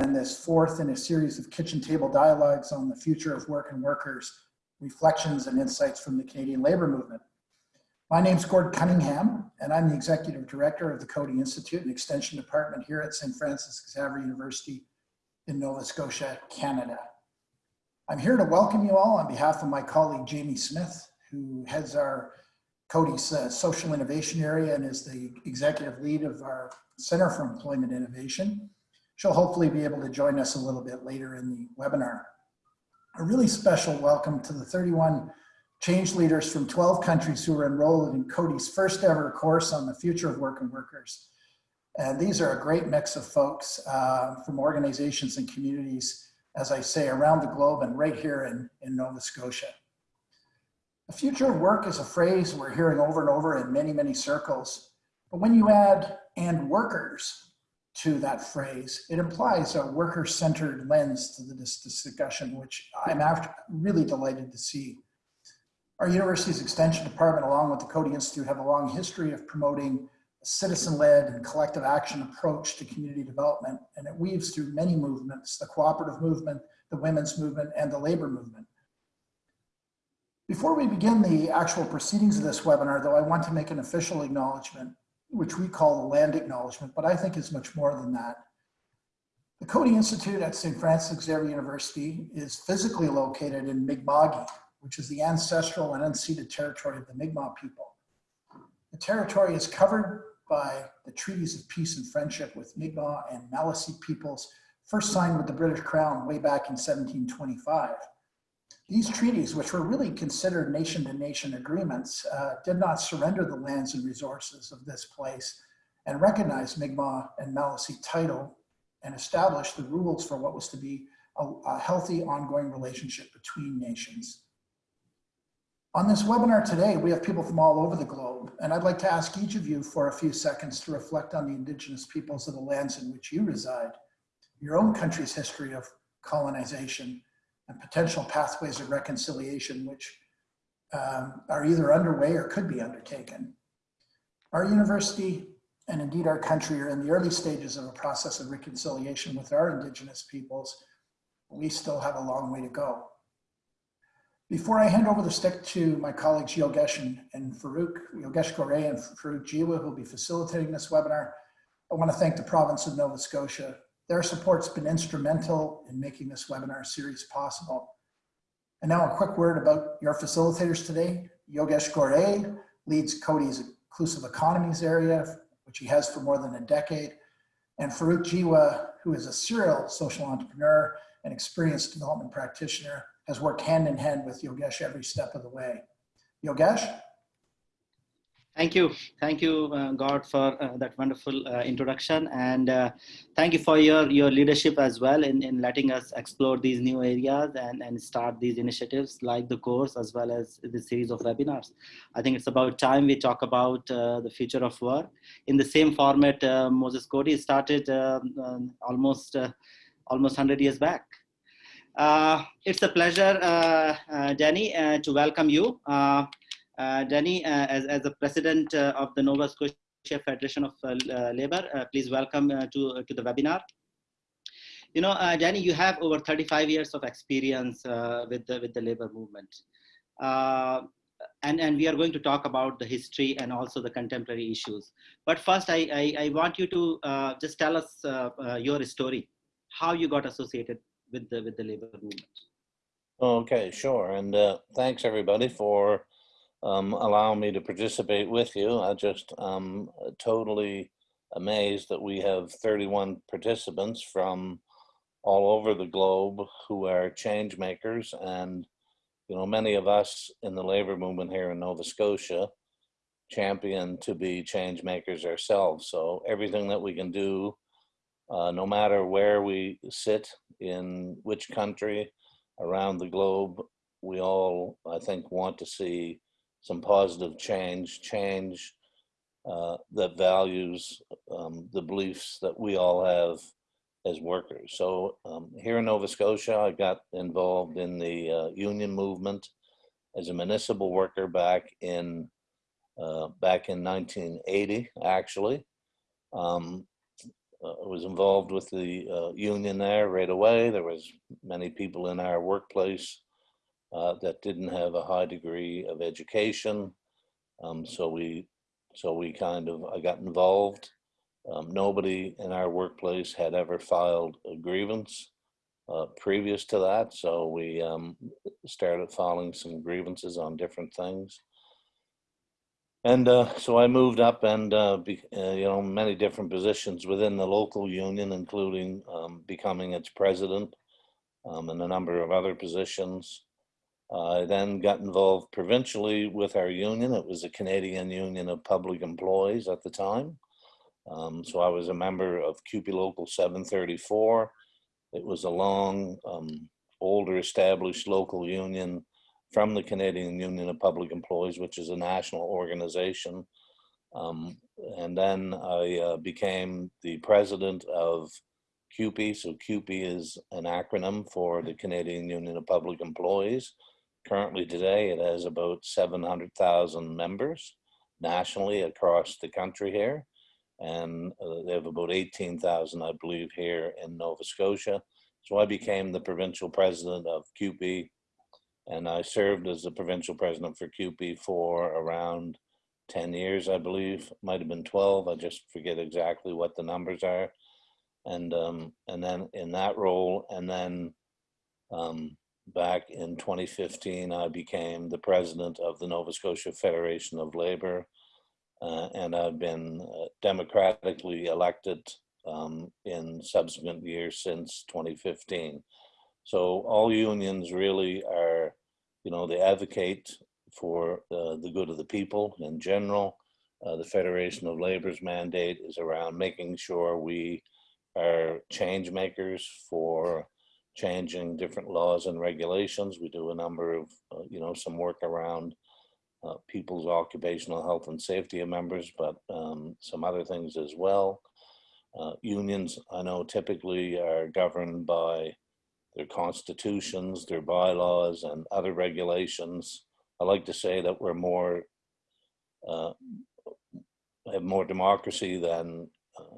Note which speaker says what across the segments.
Speaker 1: in this fourth in a series of kitchen table dialogues on the future of work and workers, reflections and insights from the Canadian labor movement. My name's Gord Cunningham, and I'm the Executive Director of the Coady Institute and Extension Department here at St. Francis Xavier University in Nova Scotia, Canada. I'm here to welcome you all on behalf of my colleague Jamie Smith, who heads our Coady's uh, social innovation area and is the executive lead of our Center for Employment Innovation. She'll hopefully be able to join us a little bit later in the webinar. A really special welcome to the 31 change leaders from 12 countries who are enrolled in Coady's first ever course on the future of work and workers. And these are a great mix of folks uh, from organizations and communities, as I say, around the globe and right here in, in Nova Scotia. The future of work is a phrase we're hearing over and over in many, many circles. But when you add and workers to that phrase, it implies a worker-centered lens to this discussion, which I'm really delighted to see. Our university's extension department, along with the Coady Institute, have a long history of promoting a citizen-led and collective action approach to community development, and it weaves through many movements, the cooperative movement, the women's movement, and the labor movement. Before we begin the actual proceedings of this webinar, though, I want to make an official acknowledgement which we call the land acknowledgement, but I think is much more than that. The Coady Institute at St. Francis Xavier University is physically located in Mi'kma'ki, which is the ancestral and unceded territory of the Mi'kmaq people. The territory is covered by the treaties of peace and friendship with Mi'kmaq and Maliseet peoples, first signed with the British Crown way back in 1725. These treaties, which were really considered nation-to-nation -nation agreements, uh, did not surrender the lands and resources of this place and recognized Mi'kmaq and Maliseet title and established the rules for what was to be a, a healthy ongoing relationship between nations. On this webinar today, we have people from all over the globe, and I'd like to ask each of you for a few seconds to reflect on the indigenous peoples of the lands in which you reside, your own country's history of colonization, and potential pathways of reconciliation, which um, are either underway or could be undertaken. Our university and indeed our country are in the early stages of a process of reconciliation with our indigenous peoples. We still have a long way to go. Before I hand over the stick to my colleagues Yogesh and, and Farouk, Yogesh Gore and Farouk Jiwa, who will be facilitating this webinar, I want to thank the province of Nova Scotia their support's been instrumental in making this webinar series possible. And now a quick word about your facilitators today. Yogesh Gore leads Coady's Inclusive Economies area, which he has for more than a decade. And Farouk Jiwa, who is a serial social entrepreneur and experienced development practitioner, has worked hand in hand with Yogesh every step of the way. Yogesh?
Speaker 2: Thank you. Thank you, uh, Gord, for uh, that wonderful uh, introduction. And uh, thank you for your, your leadership as well in, in letting us explore these new areas and, and start these initiatives like the course as well as the series of webinars. I think it's about time we talk about uh, the future of work. In the same format, uh, Moses Coady started um, um, almost, almost 100 years back. it's a pleasure, Danny, to welcome you. Uh, Danny, uh, as, as the president uh, of the Nova Scotia Federation of Labor, please welcome to, to the webinar. You know, Danny, you have over 35 years of experience with, the, with the labor movement. and, and we are going to talk about the history and also the contemporary issues. But first, I, I, I want you to uh, just tell us uh, uh, your story, how you got associated with the, with the labor movement.
Speaker 3: Okay, sure. And thanks everybody for um, allowing me to participate with you. I just um, totally amazed that we have 31 participants from all over the globe who are change makers and you know many of us in the labor movement here in Nova Scotia champion to be change makers ourselves so everything that we can do uh, no matter where we sit in which country around the globe we all I think want to see some positive change, change uh, that values um, the beliefs that we all have as workers. So um, here in Nova Scotia, I got involved in the uh, union movement as a municipal worker back in uh, back in 1980, actually. Um, uh, was involved with the uh, union there right away. There was many people in our workplace uh, that didn't have a high degree of education. Um, so we, so we kind of, I got involved. Um, nobody in our workplace had ever filed a grievance uh, previous to that. So we um, started filing some grievances on different things. And uh, so I moved up and, uh, be, uh, you know, many different positions within the local union, including um, becoming its president um, and a number of other positions. I then got involved provincially with our union. It was the Canadian Union of Public Employees at the time. Um, so I was a member of CUPE Local 734. It was a long, um, older established local union from the Canadian Union of Public Employees, which is a national organization. Um, and then I uh, became the president of CUPE. So CUPE is an acronym for the Canadian Union of Public Employees. Currently today, it has about 700,000 members nationally across the country here. And uh, they have about 18,000, I believe, here in Nova Scotia. So I became the provincial president of CUPE and I served as the provincial president for CUPE for around 10 years, I believe, might have been 12. I just forget exactly what the numbers are. And, um, and then in that role, and then um, back in 2015, I became the president of the Nova Scotia Federation of Labor. Uh, and I've been uh, democratically elected um, in subsequent years since 2015. So all unions really are, you know, they advocate for uh, the good of the people in general. Uh, the Federation of Labor's mandate is around making sure we are change makers for changing different laws and regulations. We do a number of, uh, you know, some work around uh, people's occupational health and safety of members, but um, some other things as well. Uh, unions, I know, typically are governed by their constitutions, their bylaws, and other regulations. I like to say that we're more, uh, have more democracy than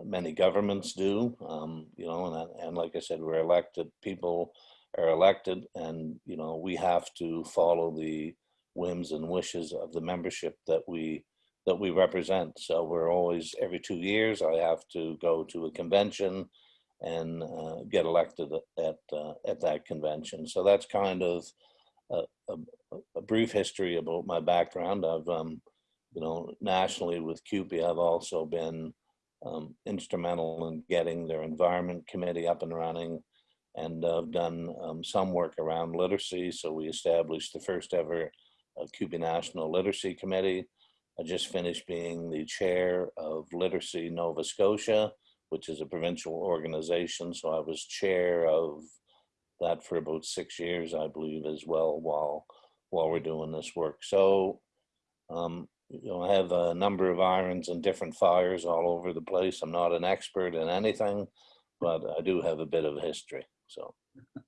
Speaker 3: many governments do. Um, you know, and, and like I said, we're elected, people are elected, and, you know, we have to follow the whims and wishes of the membership that we that we represent. So we're always, every two years, I have to go to a convention and uh, get elected at uh, at that convention. So that's kind of a, a, a, brief history about my background. I've, um, you know, nationally with CUPE, I've also been um, instrumental in getting their environment committee up and running, and I've done um, some work around literacy. So we established the first ever uh, National Literacy Committee. I just finished being the chair of Literacy Nova Scotia, which is a provincial organization. So I was chair of that for about six years, I believe, as well, while while we're doing this work. So, um, you know, I have a number of irons and different fires all over the place. I'm not an expert in anything, but I do have a bit of history. So.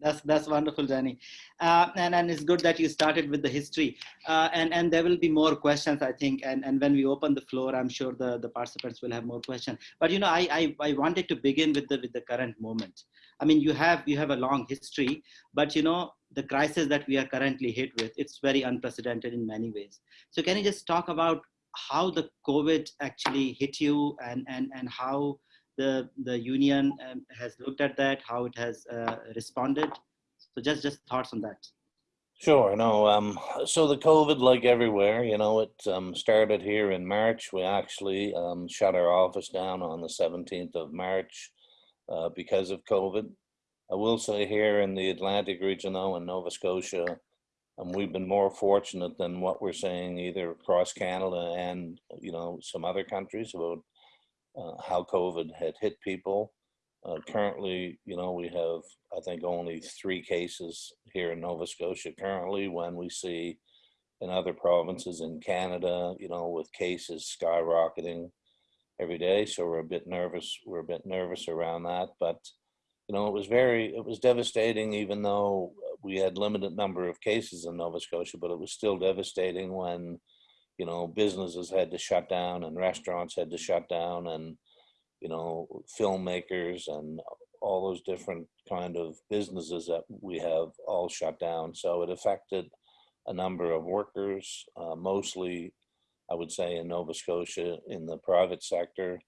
Speaker 2: that's that's wonderful danny uh, and and it's good that you started with the history uh, and and there will be more questions i think and and when we open the floor i'm sure the the participants will have more questions but you know i i, I wanted to begin with the with the current moment i mean you have you have a long history but you know the crisis that we are currently hit with it's very unprecedented in many ways so can you just talk about how the covid actually hit you and and and how the the union um, has looked at that, how it has uh, responded. So just just thoughts on that.
Speaker 3: Sure. No. Um. So the COVID, like everywhere, you know, it um, started here in March. We actually um, shut our office down on the 17th of March uh, because of COVID. I will say here in the Atlantic region, though, in Nova Scotia, um, we've been more fortunate than what we're seeing either across Canada and you know some other countries about uh, how COVID had hit people. Uh, currently, you know, we have, I think, only three cases here in Nova Scotia currently when we see in other provinces in Canada, you know, with cases skyrocketing every day. So we're a bit nervous. We're a bit nervous around that. But, you know, it was very, it was devastating, even though we had limited number of cases in Nova Scotia, but it was still devastating when you know, businesses had to shut down and restaurants had to shut down and, you know, filmmakers and all those different kind of businesses that we have all shut down. So it affected a number of workers, uh, mostly, I would say, in Nova Scotia in the private sector,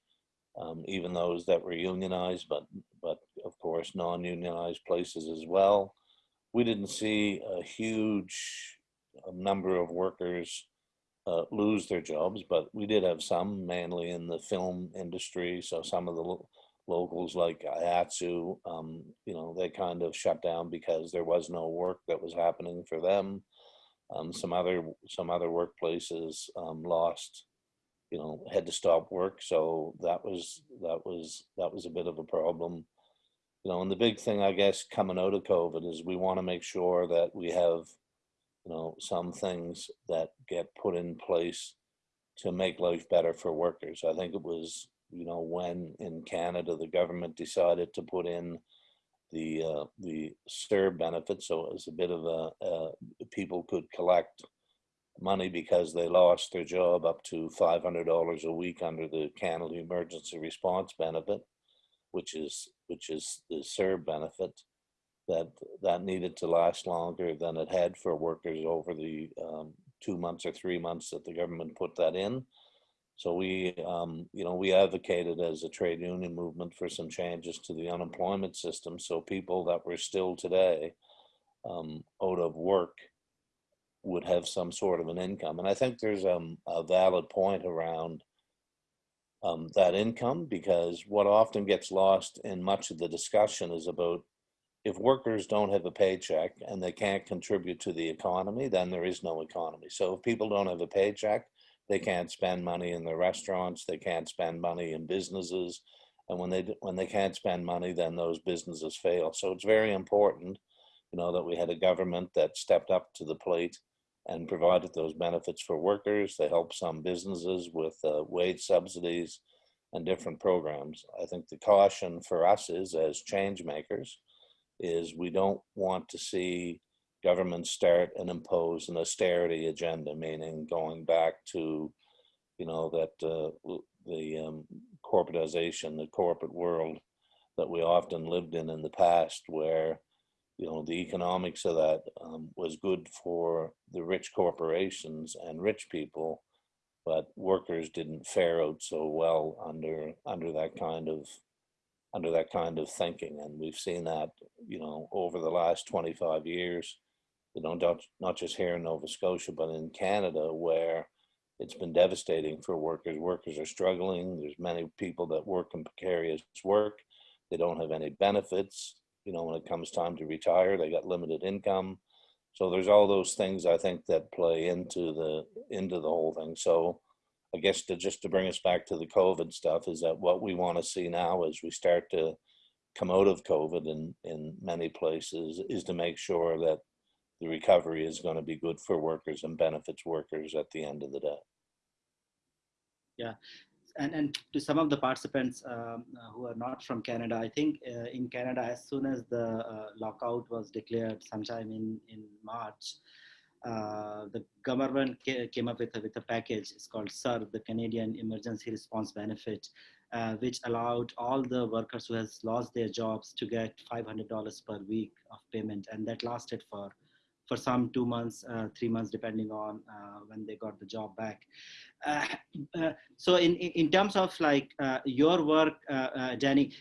Speaker 3: um, even those that were unionized, but but non-unionized places as well. We didn't see a huge uh, number of workers uh, lose their jobs, but we did have some, mainly in the film industry. So some of the lo- locals like IATSE, um, you know, they kind of shut down because there was no work that was happening for them. Um, some other some other workplaces um, lost, you know, had to stop work. So that was that was that was a bit of a problem. You know, and the big thing I guess coming out of COVID is we want to make sure that we have you know, some things that get put in place to make life better for workers. I think it was, you know, when in Canada the government decided to put in the uh, the CERB benefit, so it was a bit of a uh, people could collect money because they lost their job up to five hundred dollars a week under the Canada Emergency Response Benefit, which is which is the CERB benefit that that needed to last longer than it had for workers over the um, two months or three months that the government put that in. So we, um, you know, we advocated as a trade union movement for some changes to the unemployment system. So people that were still today um, out of work would have some sort of an income. And I think there's um, a valid point around um, that income because what often gets lost in much of the discussion is about if workers don't have a paycheck and they can't contribute to the economy, then there is no economy. So if people don't have a paycheck, they can't spend money in their restaurants, they can't spend money in businesses, and when they when they can't spend money, then those businesses fail. So it's very important, you know, that we had a government that stepped up to the plate and provided those benefits for workers. They helped some businesses with uh, wage subsidies and different programs. I think the caution for us is as change makers is we don't want to see governments start and impose an austerity agenda, meaning going back to, you know, that uh, the um, corporatization, the corporate world that we often lived in in the past, where you know the economics of that um, was good for the rich corporations and rich people, but workers didn't fare out so well under under that kind of under that kind of thinking. And we've seen that, you know, over the last 25 years, you know, not, not just here in Nova Scotia, but in Canada, where it's been devastating for workers. Workers are struggling. There's many people that work in precarious work. They don't have any benefits. You know, when it comes time to retire, they got limited income. So there's all those things I think that play into the into the whole thing. So I guess to just to bring us back to the COVID stuff is that what we want to see now as we start to come out of COVID in, in many places is to make sure that the recovery is going to be good for workers and benefits workers at the end of the day.
Speaker 2: Yeah. And, and to some of the participants um, uh, who are not from Canada, I think uh, in Canada, as soon as the uh, lockout was declared sometime in, in March, uh, the government came up with a, with a package. It's called CERB, the Canadian Emergency Response Benefit, uh, which allowed all the workers who has lost their jobs to get $500 per week of payment, and that lasted for for some two months, uh, three months, depending on uh, when they got the job back. Uh, uh so in, in terms of like uh, your work, Danny,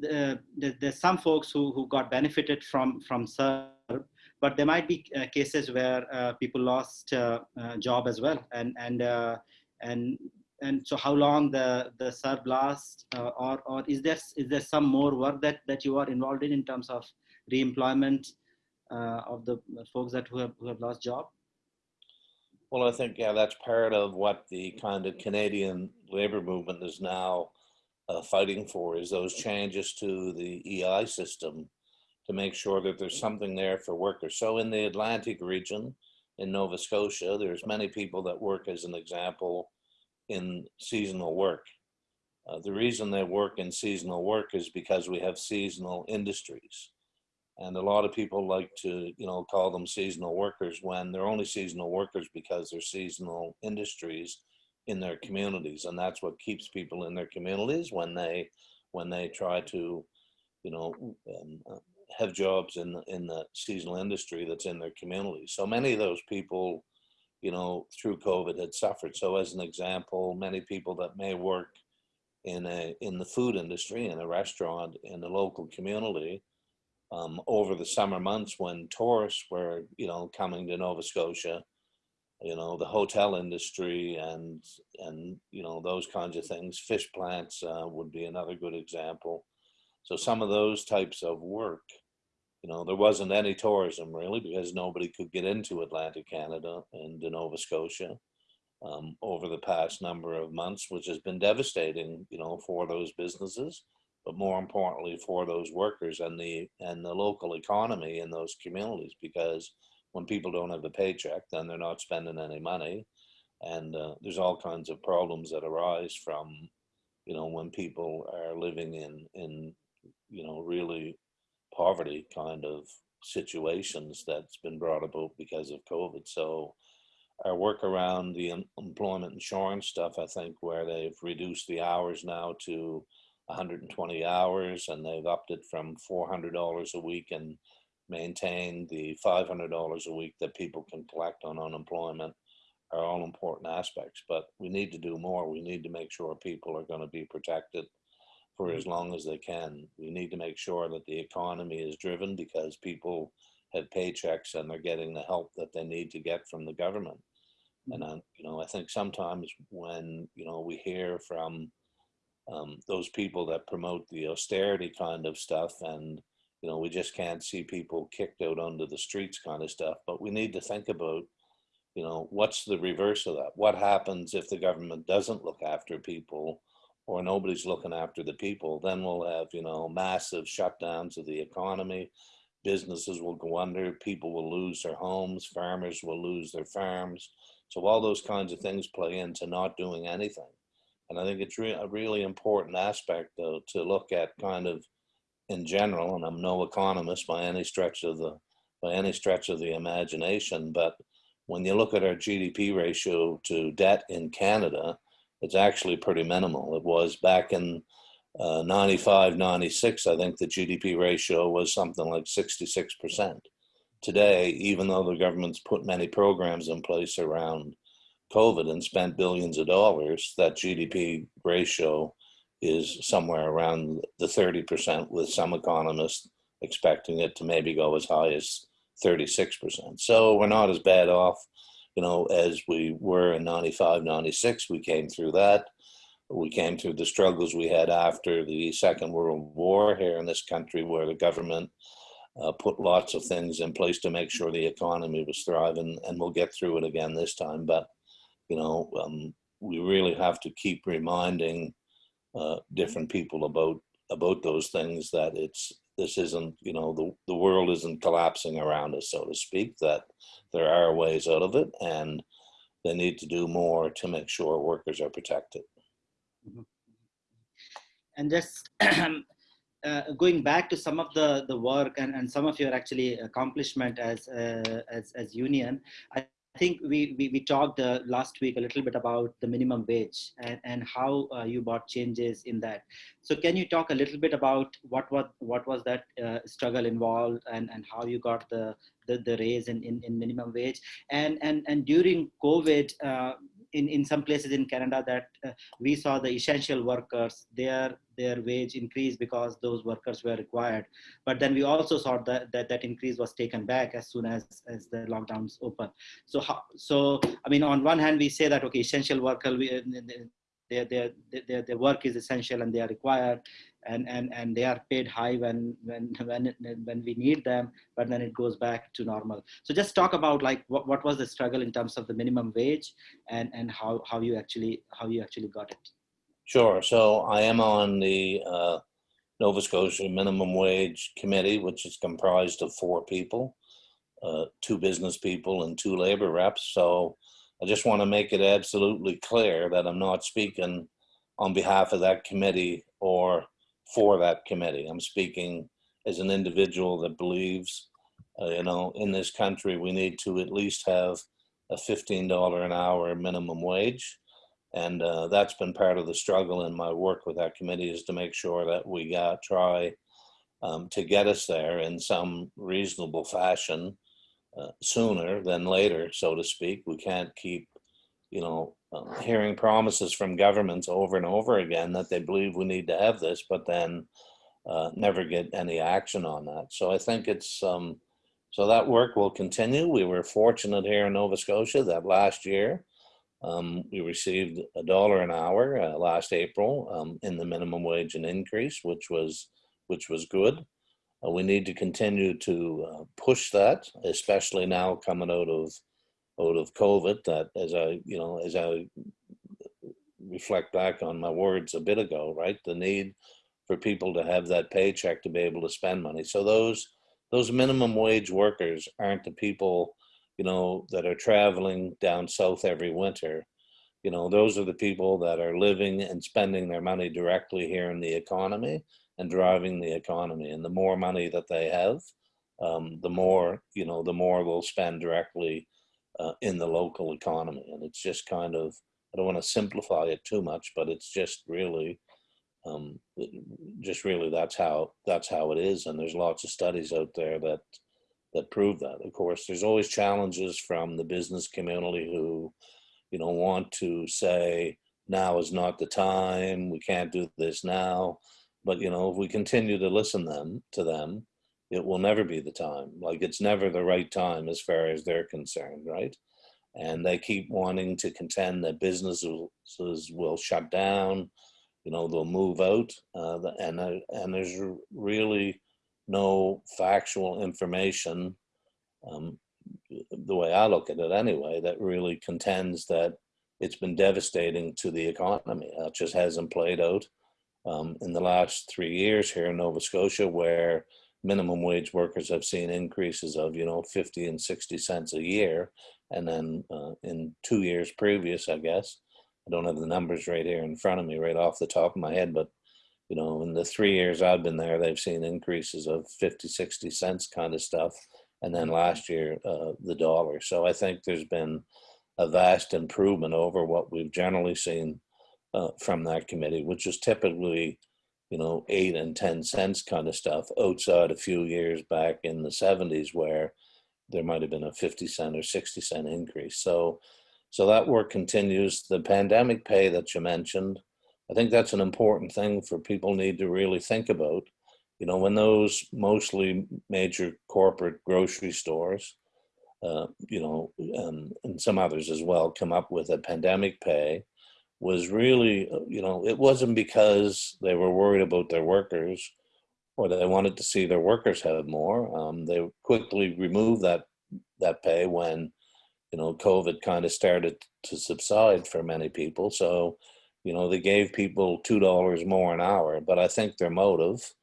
Speaker 2: the, the, there's some folks who, who got benefited from, from CERB, but there might be uh, cases where uh, people lost uh, job as well and and and and so how long the the CERB lasts or or is there is there some more work that that you are involved in in terms of reemployment of the folks that who have, who have lost job
Speaker 3: well, I think, yeah, that's part of what the kind of Canadian labor movement is now uh, fighting for is those changes to the EI system to make sure that there's something there for workers. So in the Atlantic region in Nova Scotia, there's many people that work as an example in seasonal work. Uh, the reason they work in seasonal work is because we have seasonal industries. And a lot of people like to, you know, call them seasonal workers when they're only seasonal workers because they're seasonal industries in their communities, and that's what keeps people in their communities when they when they try to, you know, um, uh, have jobs in the, in the seasonal industry that's in their community. So many of those people, you know, through COVID had suffered. So as an example, many people that may work in a in the food industry in a restaurant in the local community um, over the summer months when tourists were, you know, coming to Nova Scotia, you know, the hotel industry and, and, you know, those kinds of things. Fish plants uh, would be another good example. So some of those types of work, you know, there wasn't any tourism really because nobody could get into Atlantic Canada and to Nova Scotia um, over the past number of months, which has been devastating, you know, for those businesses but more importantly for those workers and the and the local economy in those communities because when people don't have a paycheck then they're not spending any money. And uh, there's all kinds of problems that arise from you know when people are living in in you know really poverty kind of situations that's been brought about because of covid. So our work around the employment insurance stuff i think where they've reduced the hours now to 120 hours and they've upped it from $400 a week and maintained the $500 a week that people can collect on unemployment are all important aspects, but we need to do more. We need to make sure people are going to be protected for as mm-hmm. long as they can. We need to make sure that the economy is driven because people have paychecks and they're getting the help that they need to get from the government. And mm-hmm. I, you know, I think sometimes when you know we hear from um, those people that promote the austerity kind of stuff and you know we just can't see people kicked out onto the streets kind of stuff but we need to think about you know what's the reverse of that? What happens if the government doesn't look after people or nobody's looking after the people? Then we'll have you know massive shutdowns of the economy. Businesses will go under people will lose their homes farmers will lose their farms. So all those kinds of things play into not doing anything and I think it's re- a really important aspect though, to look at kind of in general, and I'm no economist by any stretch of the by any stretch of the imagination, but when you look at our GDP ratio to debt in Canada, it's actually pretty minimal. It was back in uh, 95, 96, I think the GDP ratio was something like 66%. Today, even though the government's put many programs in place around COVID and spent billions of dollars, that GDP ratio is somewhere around the 30%, with some economists expecting it to maybe go as high as 36%. So we're not as bad off, you know, as we were in 95, 96. We came through that. We came through the struggles we had after the Second World War here in this country, where the government uh, put lots of things in place to make sure the economy was thriving, and we'll get through it again this time. But you know, um, we really have to keep reminding uh, different people about about those things that it's this isn't you know the, the world isn't collapsing around us so to speak that there are ways out of it and they need to do more to make sure workers are protected
Speaker 2: mm-hmm. and just uh, going back to some of the the work and, and some of your actually accomplishment as uh, as as union i I think we, we, we talked uh, last week a little bit about the minimum wage and, and how uh, you brought changes in that. So can you talk a little bit about what what, what was that uh, struggle involved and, and how you got the, the, the raise in, in, in minimum wage? And, and, and during COVID, uh, in, in some places in Canada that uh, we saw the essential workers, their, their wage increase because those workers were required. But then we also saw that that, that increase was taken back as soon as, as the lockdowns open. So, how, so I mean, on one hand, we say that, okay, essential worker, we, uh, their, their, their, their work is essential and they are required and, and, and they are paid high when, when, when, when we need them, but then it goes back to normal. So just talk about like what, what was the struggle in terms of the minimum wage and, and how, how you actually, how you actually got it.
Speaker 3: Sure. So I am on the uh, Nova Scotia Minimum Wage Committee, which is comprised of four people, uh, two business people and two labor reps. So I just want to make it absolutely clear that I'm not speaking on behalf of that committee or for that committee. I'm speaking as an individual that believes, uh, you know, in this country we need to at least have a $15 an hour minimum wage. And uh, that's been part of the struggle in my work with that committee is to make sure that we got try um, to get us there in some reasonable fashion uh, sooner than later, so to speak. We can't keep, you know, uh, hearing promises from governments over and over again that they believe we need to have this, but then uh, never get any action on that. So I think it's um, so that work will continue. We were fortunate here in Nova Scotia that last year um, we received a dollar an hour uh, last April um, in the minimum wage and increase, which was which was good. Uh, we need to continue to uh, push that, especially now coming out of out of COVID. That as I you know as I reflect back on my words a bit ago, right? The need for people to have that paycheck to be able to spend money. So those those minimum wage workers aren't the people, you know, that are traveling down south every winter. You know, those are the people that are living and spending their money directly here in the economy and driving the economy. And the more money that they have, um, the more, you know, the more they'll spend directly uh, in the local economy. And it's just kind of, I don't want to simplify it too much, but it's just really, um, just really that's how that's how it is and there's lots of studies out there that that prove that of course there's always challenges from the business community who you know want to say now is not the time we can't do this now but you know if we continue to listen them to them it will never be the time. Like it's never the right time as far as they're concerned right? And they keep wanting to contend that businesses will shut down you know they'll move out uh, and uh, and there's really no factual information um, the way I look at it anyway that really contends that it's been devastating to the economy. It just hasn't played out um, in the last three years here in Nova Scotia where minimum wage workers have seen increases of you know 50 and 60 cents a year and then uh, in two years previous I guess I don't have the numbers right here in front of me, right off the top of my head, but you know, in the three years I've been there, they've seen increases of 50, 60 cents kind of stuff. And then last year, uh, the dollar. So I think there's been a vast improvement over what we've generally seen uh, from that committee, which is typically, you know, eight and 10 cents kind of stuff outside a few years back in the 70s where there might have been a 50 cent or 60 cent increase. So so that work continues. The pandemic pay that you mentioned, I think that's an important thing for people need to really think about. You know, when those mostly major corporate grocery stores, uh, you know, and, and some others as well, come up with a pandemic pay, was really, uh, you know, it wasn't because they were worried about their workers or they wanted to see their workers have more. Um, they quickly removed that that pay when you know, COVID kind of started to subside for many people. So, you know, they gave people $2 more an hour. But I think their motive,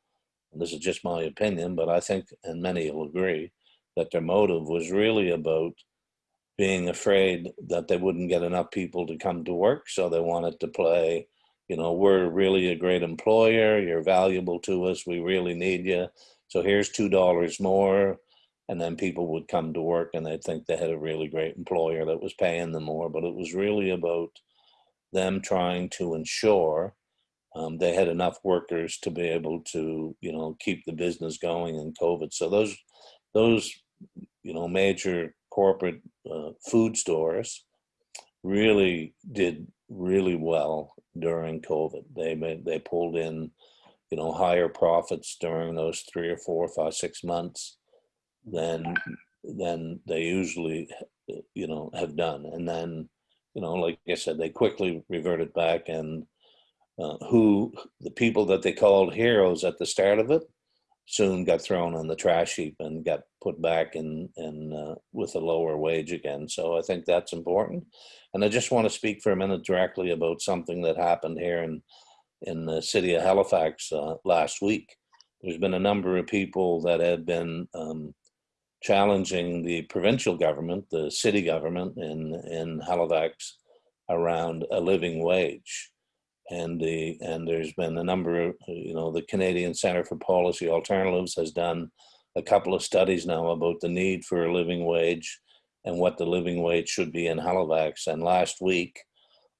Speaker 3: and this is just my opinion, but I think, and many will agree, that their motive was really about being afraid that they wouldn't get enough people to come to work. So they wanted to play, you know, we're really a great employer. You're valuable to us. We really need you. So here's $2 more and then people would come to work and they'd think they had a really great employer that was paying them more but it was really about them trying to ensure um, they had enough workers to be able to you know keep the business going in covid so those those you know major corporate uh, food stores really did really well during covid. They made they pulled in you know higher profits during those three or four five six months than than they usually you know have done. And then you know like i said they quickly reverted back and uh, who the people that they called heroes at the start of it soon got thrown on the trash heap and got put back in in uh, with a lower wage again. So i think that's important. And i just want to speak for a minute directly about something that happened here in in the city of halifax uh, last week. There's been a number of people that have been um, challenging the provincial government, the city government in, in Halifax around a living wage. And the and there's been a number of, you know, the Canadian Center for Policy Alternatives has done a couple of studies now about the need for a living wage and what the living wage should be in Halifax. And last week,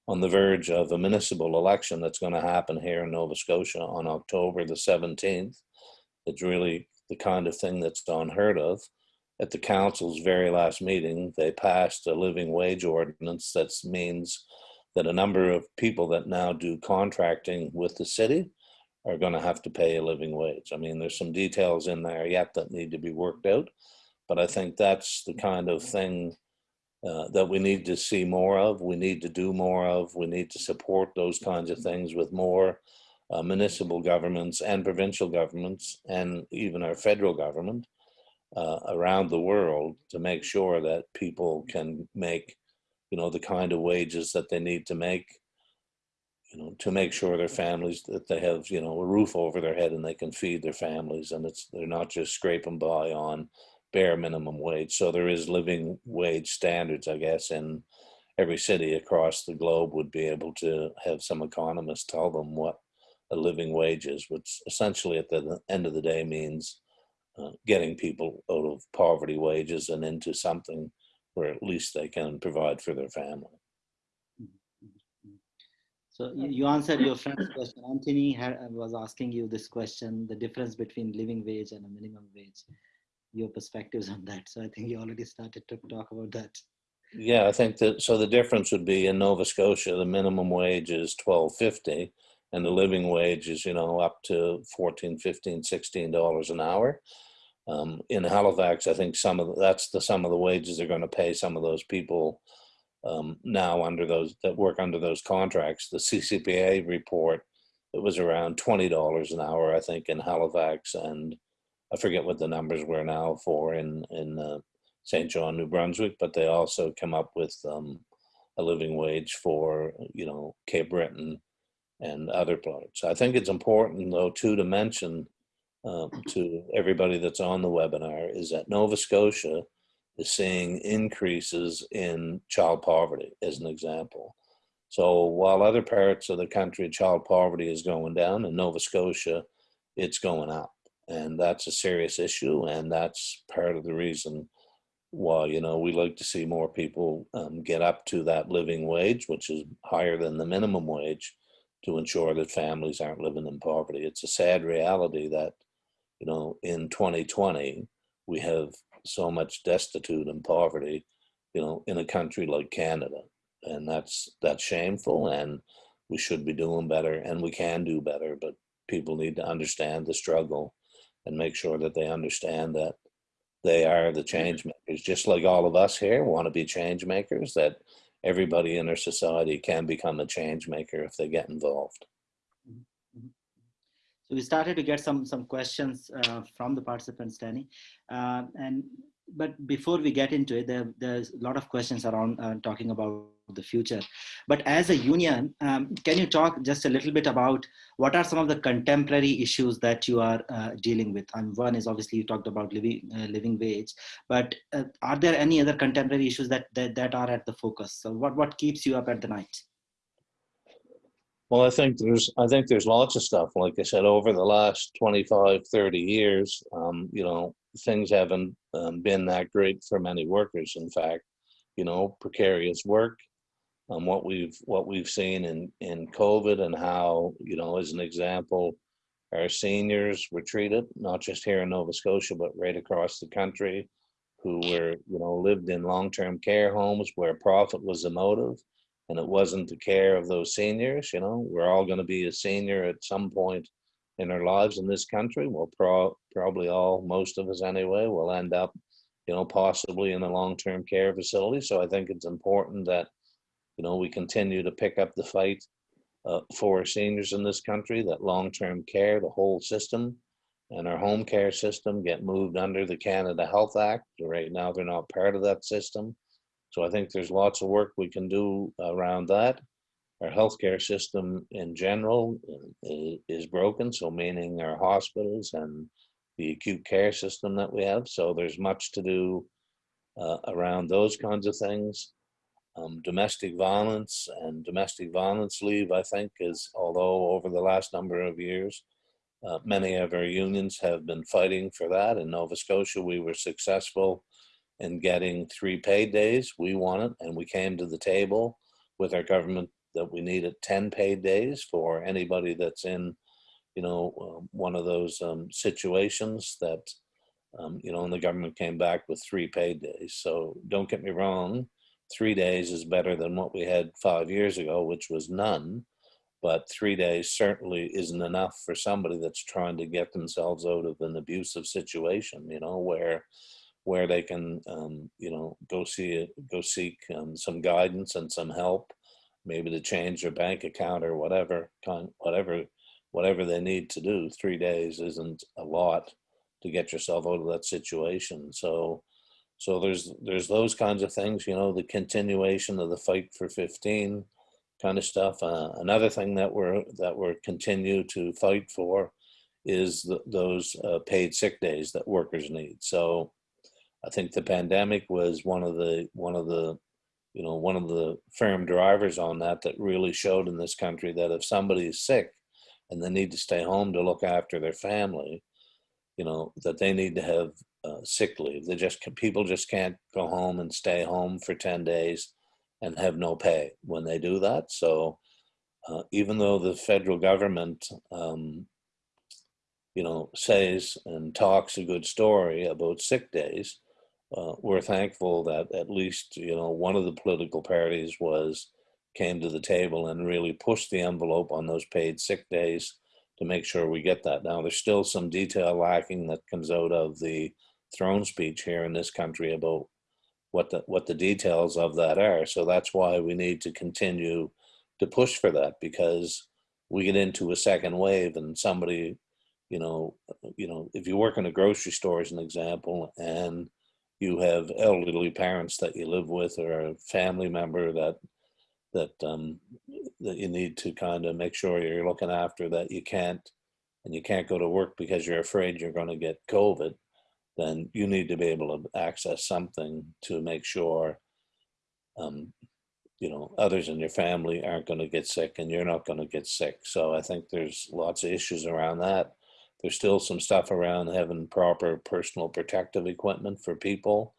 Speaker 3: on the verge of a municipal election that's going to happen here in Nova Scotia on October the 17th. It's really the kind of thing that's unheard of. At the council's very last meeting, they passed a living wage ordinance that means that a number of people that now do contracting with the city are going to have to pay a living wage. I mean, there's some details in there yet that need to be worked out, but I think that's the kind of thing uh, that we need to see more of, we need to do more of, we need to support those kinds of things with more uh, municipal governments and provincial governments and even our federal government uh, around the world to make sure that people can make, you know, the kind of wages that they need to make, you know, to make sure their families, that they have, you know, a roof over their head and they can feed their families and it's, they're not just scraping by on bare minimum wage. So there is living wage standards, I guess, in every city across the globe would be able to have some economists tell them what a living wage is, which essentially at the end of the day means uh, getting people out of poverty wages and into something where at least they can provide for their family.
Speaker 2: So you, answered your friend's question. Anthony had, was asking you this question, the difference between living wage and a minimum wage, your perspectives on that. So I think you already started to talk about that.
Speaker 3: Yeah, I think that, so the difference would be in Nova Scotia, the minimum wage is twelve fifty and the living wage is, you know, up to 14, 15, 16 dollars an hour. Um, in Halifax, I think some of, the- that's the, sum of the wages they're gonna pay some of those people um, now under those, that work under those contracts. The CCPA report, it was around twenty dollars an hour, I think, in Halifax, and I forget what the numbers were now for in, in uh, St. John, New Brunswick, but they also come up with um, a living wage for, you know, Cape Breton and other parts. I think it's important though too to mention um, to everybody that's on the webinar is that Nova Scotia is seeing increases in child poverty as an example. So while other parts of the country child poverty is going down in Nova Scotia, it's going up. And that's a serious issue. And that's part of the reason why, you know, we like to see more people um, get up to that living wage, which is higher than the minimum wage to ensure that families aren't living in poverty. It's a sad reality that, you know, in 2020, we have so much destitute and poverty, you know, in a country like Canada. And that's that's shameful and we should be doing better and we can do better, but people need to understand the struggle and make sure that they understand that they are the change makers, just like all of us here want to be change makers, that everybody in our society can become a change maker if they get involved.
Speaker 2: So we started to get some some questions uh, from the participants, Danny. Uh, and but before we get into it, there, there's a lot of questions around uh, talking about the future. But as a union, um, can you talk just a little bit about what are some of the contemporary issues that you are uh, dealing with? And one is obviously you talked about living uh, living wage, but uh, are there any other contemporary issues that, that that are at the focus? So what what keeps you up at the night?
Speaker 3: Well, I think there's, I think there's lots of stuff. Like I said, over the last 25, 30 years, um, you know, things haven't um, been that great for many workers. In fact, you know, precarious work. Um, what we've what we've seen in in COVID and how you know, as an example, our seniors were treated not just here in Nova Scotia but right across the country, who were you know lived in long term care homes where profit was the motive and it wasn't the care of those seniors. You know, we're all going to be a senior at some point in our lives in this country. We'll pro- probably all, most of us anyway, will end up, you know, possibly in a long-term care facility. So I think it's important that, you know, we continue to pick up the fight uh, for seniors in this country. That long-term care, the whole system, and our home care system get moved under the Canada Health Act. Right now, they're not part of that system. So I think there's lots of work we can do around that. Our healthcare system in general is, is broken, so meaning our hospitals and the acute care system that we have. So there's much to do uh, around those kinds of things. Um, domestic violence and domestic violence leave, I think, is although over the last number of years, uh, many of our unions have been fighting for that. In Nova Scotia, we were successful in getting three paid days. We won it, and we came to the table with our government that we needed 10 paid days for anybody that's in, you know, um, one of those um, situations that, um, you know, and the government came back with three paid days. So don't get me wrong, three days is better than what we had five years ago, which was none. But three days certainly isn't enough for somebody that's trying to get themselves out of an abusive situation, you know, where where they can, um, you know, go see go seek um, some guidance and some help, maybe to change their bank account or whatever, kind, whatever, whatever they need to do. Three days isn't a lot to get yourself out of that situation. So, so there's there's those kinds of things, you know, the continuation of the fight for 15 kind of stuff. Uh, another thing that we're that we're continue to fight for is the, those uh, paid sick days that workers need. So I think the pandemic was one of the one of the you know one of the firm drivers on that that really showed in this country that if somebody is sick and they need to stay home to look after their family, you know that they need to have uh, sick leave. They just people just can't go home and stay home for ten days and have no pay when they do that. So uh, even though the federal government um, you know, says and talks a good story about sick days, uh, we're thankful that at least you know one of the political parties was came to the table and really pushed the envelope on those paid sick days to make sure we get that. Now there's still some detail lacking that comes out of the throne speech here in this country about what the what the details of that are. So that's why we need to continue to push for that because we get into a second wave and somebody, you know, you know, if you work in a grocery store as an example and you have elderly parents that you live with or a family member that that um, that you need to kind of make sure you're looking after that you can't and you can't go to work because you're afraid you're going to get COVID, then you need to be able to access something to make sure um, you know others in your family aren't going to get sick and you're not going to get sick. So I think there's lots of issues around that. There's still some stuff around having proper personal protective equipment for people.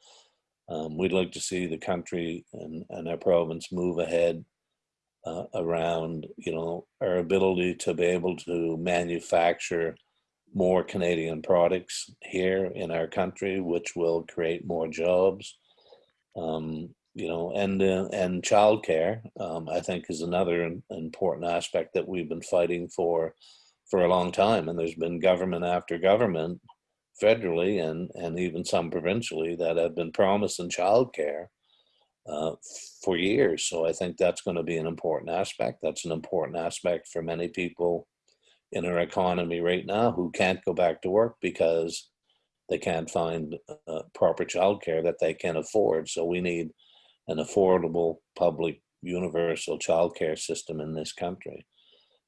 Speaker 3: Um, we'd like to see the country and, and our province move ahead uh, around, you know, our ability to be able to manufacture more Canadian products here in our country, which will create more jobs. Um, you know, and uh, and childcare, um, I think, is another important aspect that we've been fighting for for a long time. And there's been government after government, federally and, and even some provincially, that have been promising childcare uh, for years. So I think that's going to be an important aspect. That's an important aspect for many people in our economy right now who can't go back to work because they can't find uh, proper childcare that they can afford. So we need an affordable public universal childcare system in this country.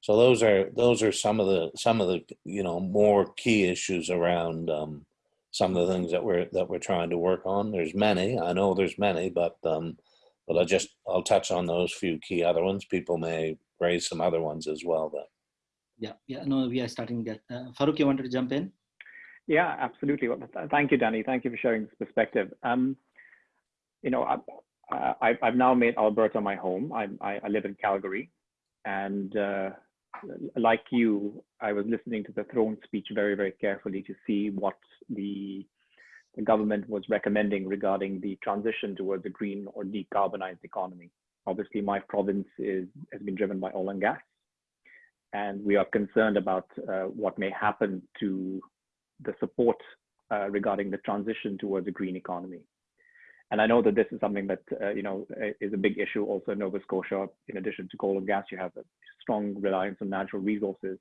Speaker 3: So those are those are some of the some of the you know more key issues around um, some of the things that we're that we're trying to work on. There's many, I know there's many, but um, but I just I'll touch on those few key other ones. People may raise some other ones as well. But
Speaker 2: yeah, yeah, no, we are starting that. Uh, Farooq, you wanted to jump in?
Speaker 4: Yeah, absolutely. Well, thank you, Danny. Thank you for sharing this perspective. Um, you know, I, I, I've now made Alberta my home. I, I, I live in Calgary, and uh, like you, I was listening to the throne speech very, very carefully to see what the, the government was recommending regarding the transition towards a green or decarbonized economy. Obviously, my province is, has been driven by oil and gas, and we are concerned about uh, what may happen to the support uh, regarding the transition towards a green economy. And I know that this is something that uh, you know is a big issue also in Nova Scotia. In addition to coal and gas, you have a strong reliance on natural resources.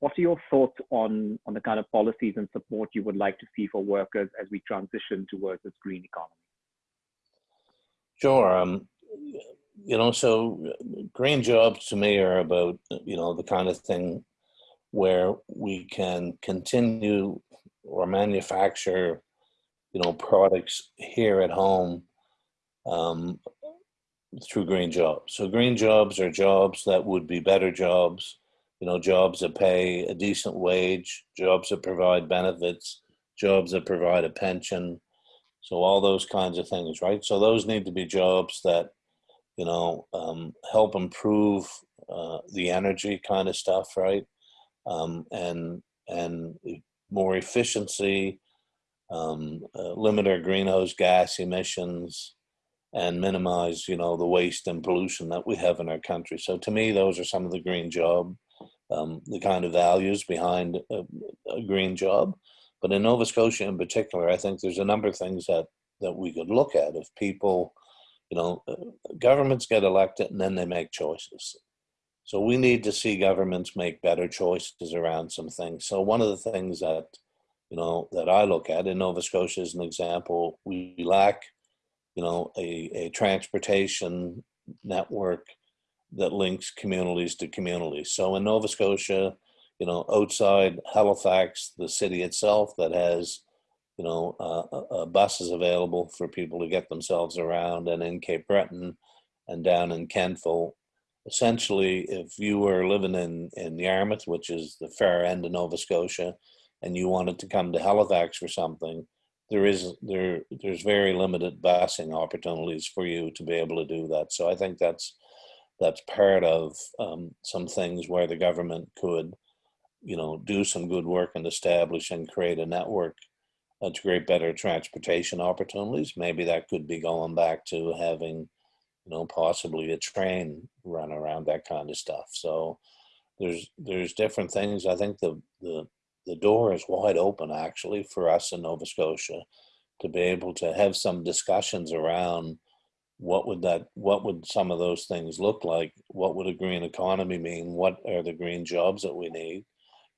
Speaker 4: What are your thoughts on on the kind of policies and support you would like to see for workers as we transition towards this green economy?
Speaker 3: Sure. Um, you know, so green jobs to me are about you know the kind of thing where we can continue or manufacture you know, products here at home um, through green jobs. So green jobs are jobs that would be better jobs, you know, jobs that pay a decent wage, jobs that provide benefits, jobs that provide a pension. So all those kinds of things, right? So those need to be jobs that you know, um, help improve uh, the energy kind of stuff, right? Um, and and more efficiency, um, uh, limit our greenhouse gas emissions, and minimize, you know, the waste and pollution that we have in our country. So to me, those are some of the green job, um, the kind of values behind a, a green job. But in Nova Scotia in particular, I think there's a number of things that that we could look at if people, you know, uh, governments get elected and then they make choices. So we need to see governments make better choices around some things. So one of the things that, you know, that I look at in Nova Scotia as an example, we lack, you know, a, a transportation network that links communities to communities. So in Nova Scotia, you know, outside Halifax, the city itself that has, you know, uh, uh, buses available for people to get themselves around and in Cape Breton and down in Kentville, essentially, if you were living in, in Yarmouth, which is the far end of Nova Scotia, and you wanted to come to Halifax for something, there is there there's very limited busing opportunities for you to be able to do that. So I think that's that's part of um, some things where the government could, you know, do some good work and establish and create a network uh, to create better transportation opportunities. Maybe that could be going back to having you know, possibly a train run around that kind of stuff. So there's there's different things. I think the the the door is wide open actually for us in Nova Scotia to be able to have some discussions around what would that what would some of those things look like what would a green economy mean what are the green jobs that we need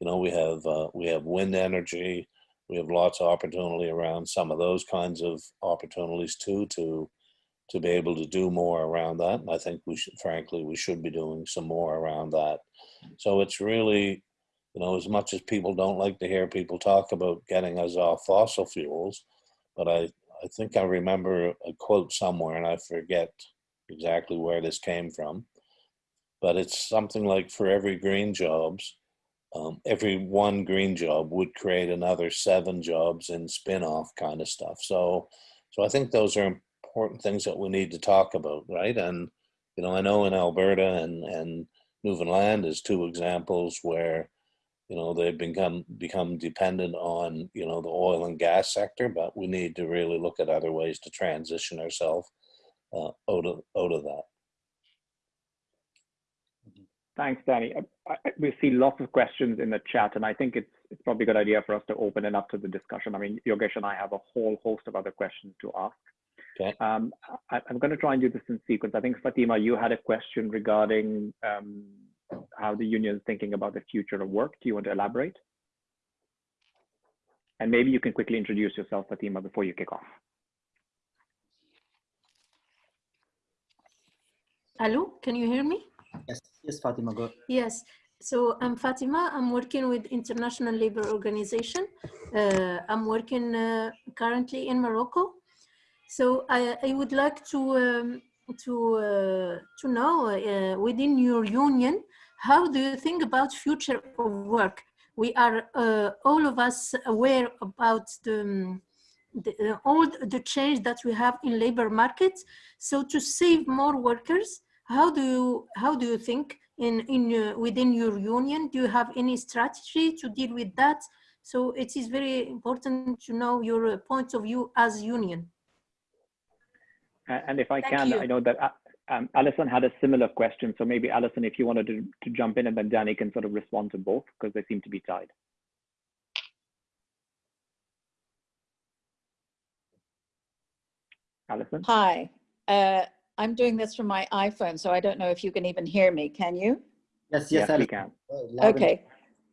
Speaker 3: you know we have uh, we have wind energy we have lots of opportunity around some of those kinds of opportunities too to to be able to do more around that. And I think we should, frankly, we should be doing some more around that. So it's really, you know, as much as people don't like to hear people talk about getting us off fossil fuels, but I, I think I remember a quote somewhere and I forget exactly where this came from, but it's something like for every green jobs, um, every one green job would create another seven jobs in spin-off kind of stuff. So, so I think those are important things that we need to talk about, right? And you know, I know in Alberta and and Newfoundland is two examples where you know they've become become dependent on you know the oil and gas sector, but we need to really look at other ways to transition ourselves uh, out of out of that.
Speaker 4: Thanks, Danny. I, I, we see lots of questions in the chat, and I think it's it's probably a good idea for us to open it up to the discussion. I mean, Yogesh and I have a whole host of other questions to ask.
Speaker 3: Okay.
Speaker 4: Um, I, am going to try and do this in sequence. I think Fatima, you had a question regarding um, how the union is thinking about the future of work. Do you want to elaborate? And maybe you can quickly introduce yourself, Fatima, before you kick off.
Speaker 5: Hello, can you hear me?
Speaker 2: Yes, yes, Fatima, go.
Speaker 5: Yes. So I'm Fatima. I'm working with International Labour Organization. Uh, I'm working uh, currently in Morocco. So I, I would like to um, to uh, to know uh, within your union how do you think about future of work? We are uh, all of us aware about the, um, the uh, all the change that we have in labor markets. So to save more workers, how do you how do you think in in uh, within your union? Do you have any strategy to deal with that? So it is very important to know your uh, point of view as union.
Speaker 4: And if I
Speaker 5: Thank
Speaker 4: can,
Speaker 5: you.
Speaker 4: I know that uh, um, Alison had a similar question. So maybe Alison, if you wanted to, to jump in and then Danny can sort of respond to both because they seem to be tied. Alison?
Speaker 6: Hi, uh, I'm doing this from my iPhone, so I don't know if you can even hear me. Can you?
Speaker 2: Yes,
Speaker 4: Yes,
Speaker 2: yes,
Speaker 4: we
Speaker 2: Alice.
Speaker 4: can.
Speaker 2: Loud and-
Speaker 6: Okay.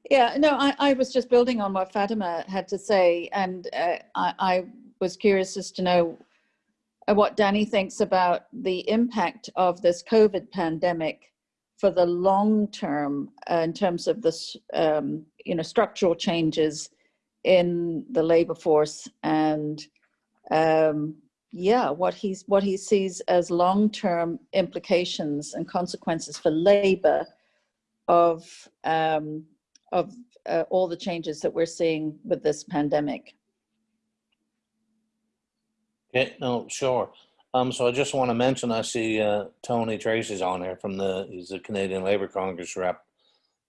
Speaker 6: Yeah, no, I, I was just building on what Fatima had to say, and uh, I, I was curious as to know what Danny thinks about the impact of this COVID pandemic for the long term uh, in terms of this, um, you know, structural changes in the labor force and um, yeah, what he's what he sees as long-term implications and consequences for labor of um, of uh, all the changes that we're seeing with this pandemic.
Speaker 3: Okay, no, sure. Um, so I just want to mention, I see uh, Tony Tracy's on here from the, he's the Canadian Labor Congress rep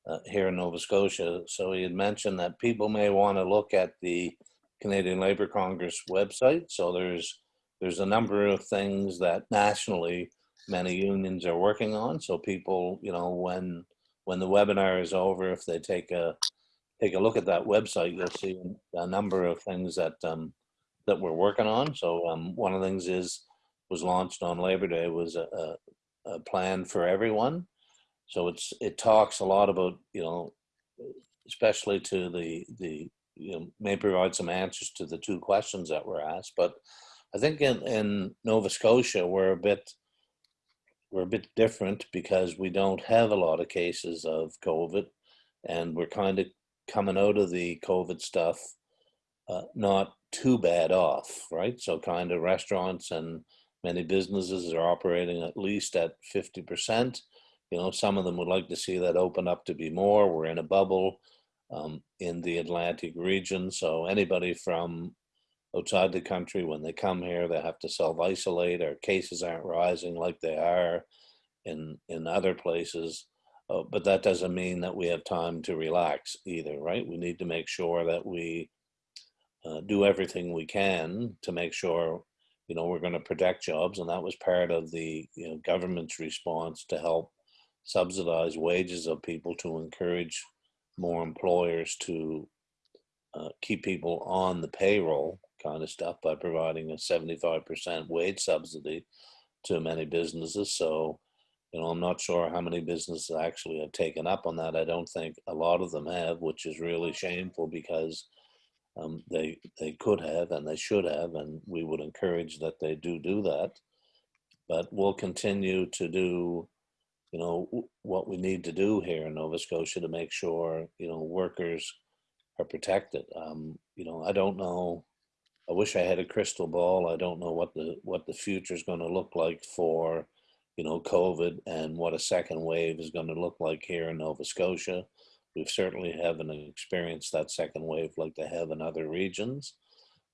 Speaker 3: uh, here in Nova Scotia. So he had mentioned that people may want to look at the Canadian Labor Congress website. So there's there's a number of things that nationally many unions are working on. So people, you know, when when the webinar is over, if they take a take a look at that website, you'll see a number of things that um, that we're working on. So um, one of the things is was launched on Labor Day was a, a, a plan for everyone. So it's it talks a lot about you know, especially to the the you know may provide some answers to the two questions that were asked. But I think in in Nova Scotia we're a bit we're a bit different because we don't have a lot of cases of COVID, and we're kind of coming out of the COVID stuff uh, not too bad off, right? So kind of restaurants and many businesses are operating at least at 50%. You know, some of them would like to see that open up to be more. We're in a bubble um, in the Atlantic region. So anybody from outside the country, when they come here, they have to self-isolate. Our cases aren't rising like they are in, in other places. Uh, but that doesn't mean that we have time to relax either, right? We need to make sure that we uh, do everything we can to make sure you know we're going to protect jobs and that was part of the you know government's response to help subsidize wages of people to encourage more employers to uh, keep people on the payroll kind of stuff by providing a 75% wage subsidy to many businesses. So you know i'm not sure how many businesses actually have taken up on that. I don't think a lot of them have which is really shameful because um, they they could have and they should have, and we would encourage that they do do that. But we'll continue to do, you know, what we need to do here in Nova Scotia to make sure you know workers are protected. Um, you know, I don't know. I wish I had a crystal ball. I don't know what the what the future is going to look like for, you know, COVID and what a second wave is going to look like here in Nova Scotia. We've certainly haven't experienced that second wave like they have in other regions.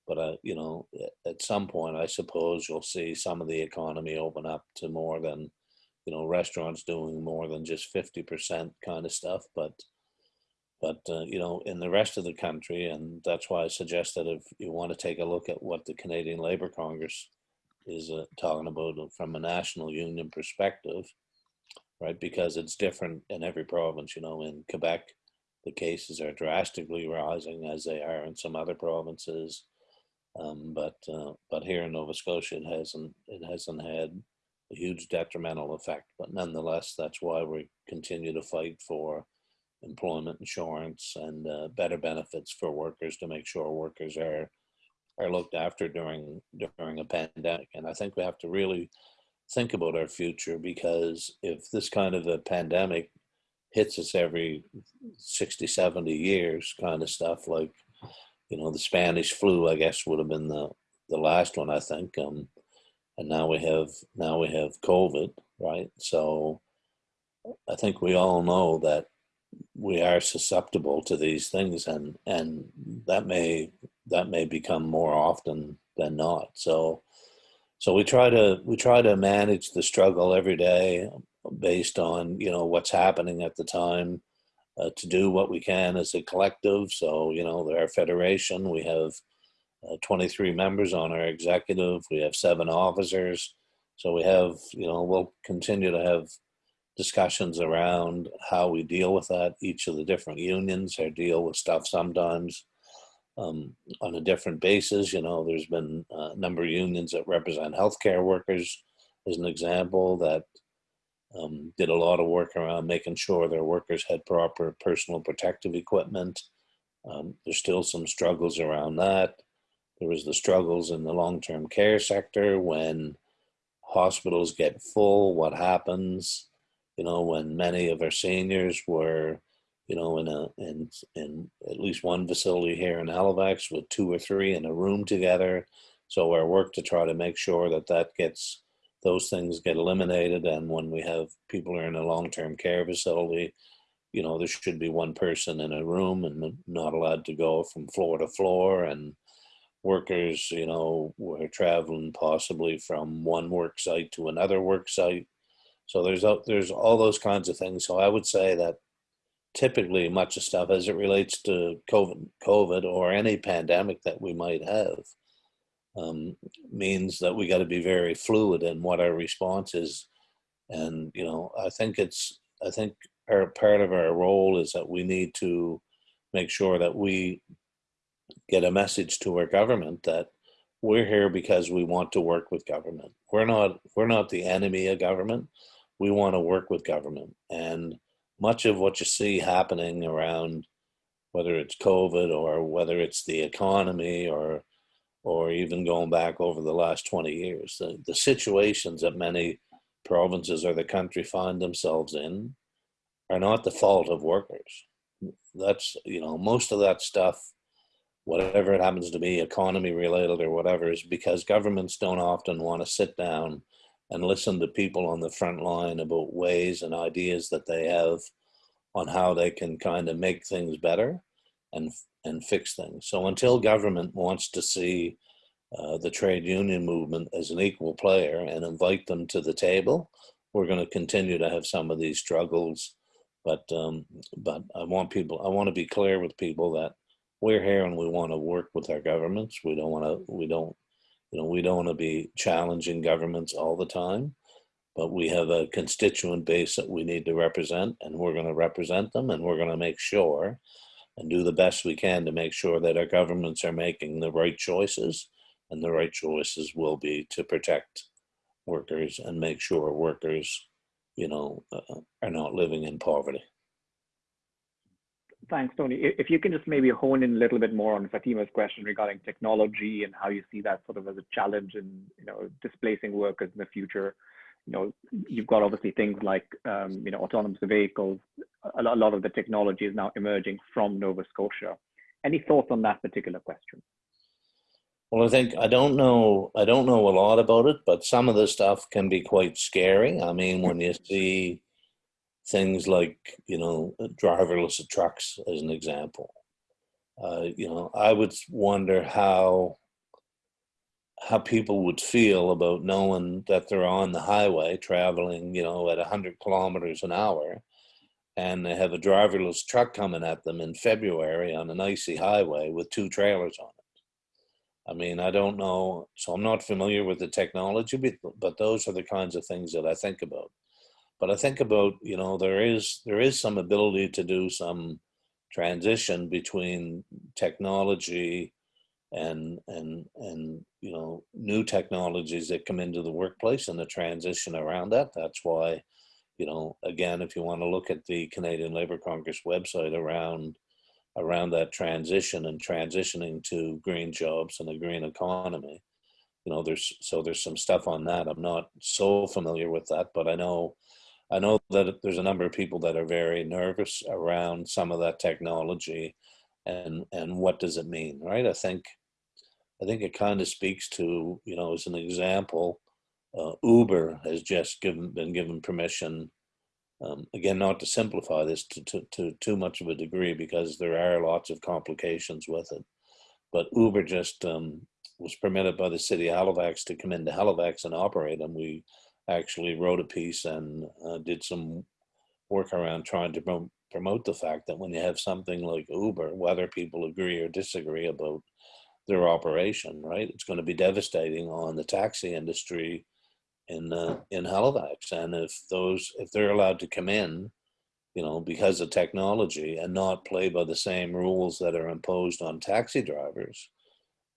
Speaker 3: But, uh, you know, at some point, I suppose you'll see some of the economy open up to more than, you know, restaurants doing more than just 50% kind of stuff. But, but uh, you know, in the rest of the country, and that's why I suggest that if you want to take a look at what the Canadian Labour Congress is uh, talking about from a national union perspective, right? Because it's different in every province. You know, in Quebec, the cases are drastically rising as they are in some other provinces. Um, but uh, but here in Nova Scotia, it hasn't it hasn't had a huge detrimental effect. But nonetheless, that's why we continue to fight for employment insurance and uh, better benefits for workers to make sure workers are are looked after during during a pandemic. And I think we have to really think about our future because if this kind of a pandemic hits us every 60 70 years kind of stuff like you know the spanish flu i guess would have been the the last one i think um and now we have now we have covid right? So i think we all know that we are susceptible to these things and and that may that may become more often than not. So so we try to we try to manage the struggle every day based on you know what's happening at the time uh, to do what we can as a collective. So you know our federation we have uh, 23 members on our executive. We have seven officers. So we have you know we'll continue to have discussions around how we deal with that. Each of the different unions or deal with stuff sometimes um, on a different basis. You know, there's been a number of unions that represent healthcare workers, as an example, that um, did a lot of work around making sure their workers had proper personal protective equipment. Um, there's still some struggles around that. There was the struggles in the long-term care sector when hospitals get full, what happens, you know, when many of our seniors were you know, in a in in at least one facility here in Halifax with two or three in a room together. So our work to try to make sure that that gets those things get eliminated, and when we have people are in a long-term care facility, you know, there should be one person in a room and not allowed to go from floor to floor, and workers, you know, were traveling possibly from one work site to another work site. So there's there's all those kinds of things. So I would say that typically much of stuff as it relates to COVID, COVID or any pandemic that we might have um, means that we got to be very fluid in what our response is. And you know, I think it's I think our part of our role is that we need to make sure that we get a message to our government that we're here because we want to work with government. We're not we're not the enemy of government. We want to work with government. And much of what you see happening around whether it's COVID or whether it's the economy or or even going back over the last 20 years, the, the situations that many provinces or the country find themselves in are not the fault of workers. That's, you know, most of that stuff whatever it happens to be, economy related or whatever, is because governments don't often want to sit down and listen to people on the front line about ways and ideas that they have on how they can kind of make things better and and fix things. So until government wants to see uh, the trade union movement as an equal player and invite them to the table, we're going to continue to have some of these struggles. But um, but I want people, I want to be clear with people that we're here and we want to work with our governments. We don't want to, we don't, you know, we don't want to be challenging governments all the time, but we have a constituent base that we need to represent and we're going to represent them and we're going to make sure and do the best we can to make sure that our governments are making the right choices and the right choices will be to protect workers and make sure workers, you know, uh, are not living in poverty.
Speaker 4: Thanks, Tony. If you can just maybe hone in a little bit more on Fatima's question regarding technology and how you see that sort of as a challenge in, you know, displacing workers in the future. You know, you've got obviously things like, um, you know, autonomous vehicles. A lot of the technology is now emerging from Nova Scotia. Any thoughts on that particular question?
Speaker 3: Well, I think I don't know. I don't know a lot about it, but some of the stuff can be quite scary. I mean, when you see things like you know driverless trucks as an example, uh, you know, I would wonder how how people would feel about knowing that they're on the highway traveling, you know, at 100 kilometers an hour, and they have a driverless truck coming at them in February on an icy highway with two trailers on it. I mean, I don't know, so I'm not familiar with the technology, but, but those are the kinds of things that I think about. But I think about, you know, there is there is some ability to do some transition between technology and and and you know new technologies that come into the workplace and the transition around that. That's why, you know, again, if you want to look at the Canadian Labour Congress website around around that transition and transitioning to green jobs and a green economy. You know, there's so there's some stuff on that. I'm not so familiar with that, but I know I know that there's a number of people that are very nervous around some of that technology and and what does it mean, right? I think I think it kind of speaks to, you know, as an example, uh, Uber has just given been given permission um, again, not to simplify this to, to, to too much of a degree because there are lots of complications with it. But Uber just um, was permitted by the city of Halifax to come into Halifax and operate, and we actually wrote a piece and uh, did some work around trying to prom- promote the fact that when you have something like Uber, whether people agree or disagree about their operation, right, it's going to be devastating on the taxi industry in uh, in Halifax. And if those if they're allowed to come in, you know, because of technology and not play by the same rules that are imposed on taxi drivers,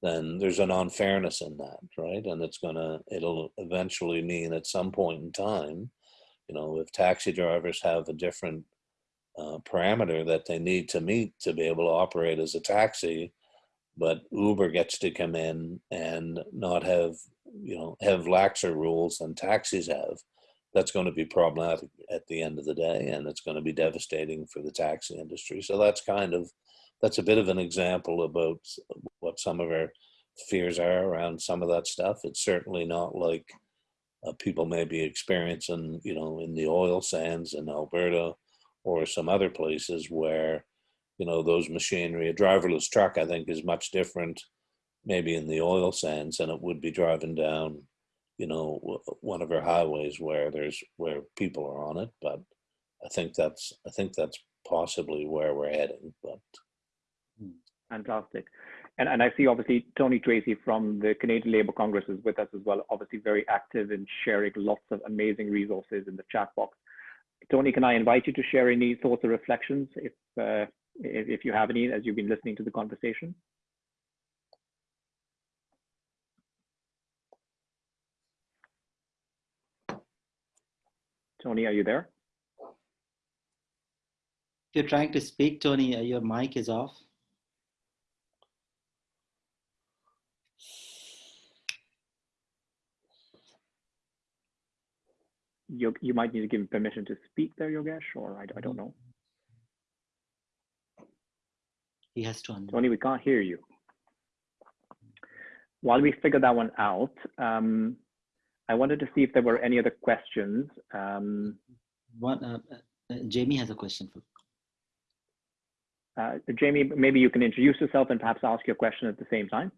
Speaker 3: then there's an unfairness in that, right? And it's gonna it'll eventually mean at some point in time, you know, if taxi drivers have a different uh, parameter that they need to meet to be able to operate as a taxi, but Uber gets to come in and not have you know have laxer rules than taxis have that's going to be problematic at the end of the day and it's going to be devastating for the taxi industry so that's kind of that's a bit of an example about what some of our fears are around some of that stuff it's certainly not like uh, people may be experiencing you know in the oil sands in alberta or some other places where you know those machinery a driverless truck i think is much different maybe in the oil sands than it would be driving down, you know, one of our highways where there's where people are on it. But I think that's I think that's possibly where we're heading. But
Speaker 4: Fantastic. And, and I see obviously Tony Tracy from the Canadian Labour Congress is with us as well, obviously very active in sharing lots of amazing resources in the chat box. Tony, can I invite you to share any thoughts or reflections if, uh, if, if you have any as you've been listening to the conversation? Tony, are you there?
Speaker 2: If you're trying to speak, Tony, your mic is off.
Speaker 4: You, you might need to give him permission to speak there, Yogesh, or I, I don't know.
Speaker 2: He has to unmute.
Speaker 4: Tony, we can't hear you. While we figure that one out, um, I wanted to see if there were any other questions. Um,
Speaker 2: One, uh, uh, Jamie has a question for.
Speaker 4: uh, Jamie, maybe you can introduce yourself and perhaps ask your question at the same time.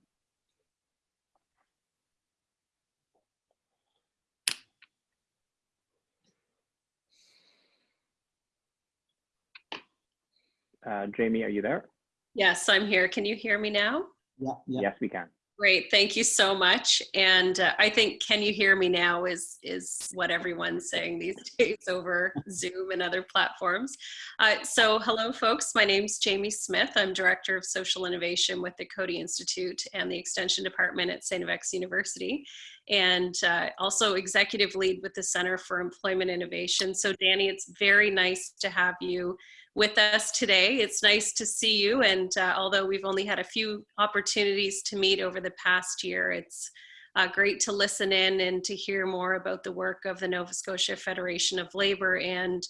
Speaker 4: Uh, Jamie, are you there?
Speaker 7: Yes, I'm here. Can you hear me now?
Speaker 2: Yeah, yeah.
Speaker 4: Yes, we can.
Speaker 7: Great, thank you so much. And uh, I think "Can you hear me now?" is is what everyone's saying these days over Zoom and other platforms. Uh, so, hello, folks. My name's Jamie Smith. I'm director of social innovation with the Coady Institute and the Extension Department at St. FX University, and uh, also executive lead with the Center for Employment Innovation. So, Danny, it's very nice to have you with us today. It's nice to see you. And uh, although we've only had a few opportunities to meet over the past year, it's uh, great to listen in and to hear more about the work of the Nova Scotia Federation of Labor and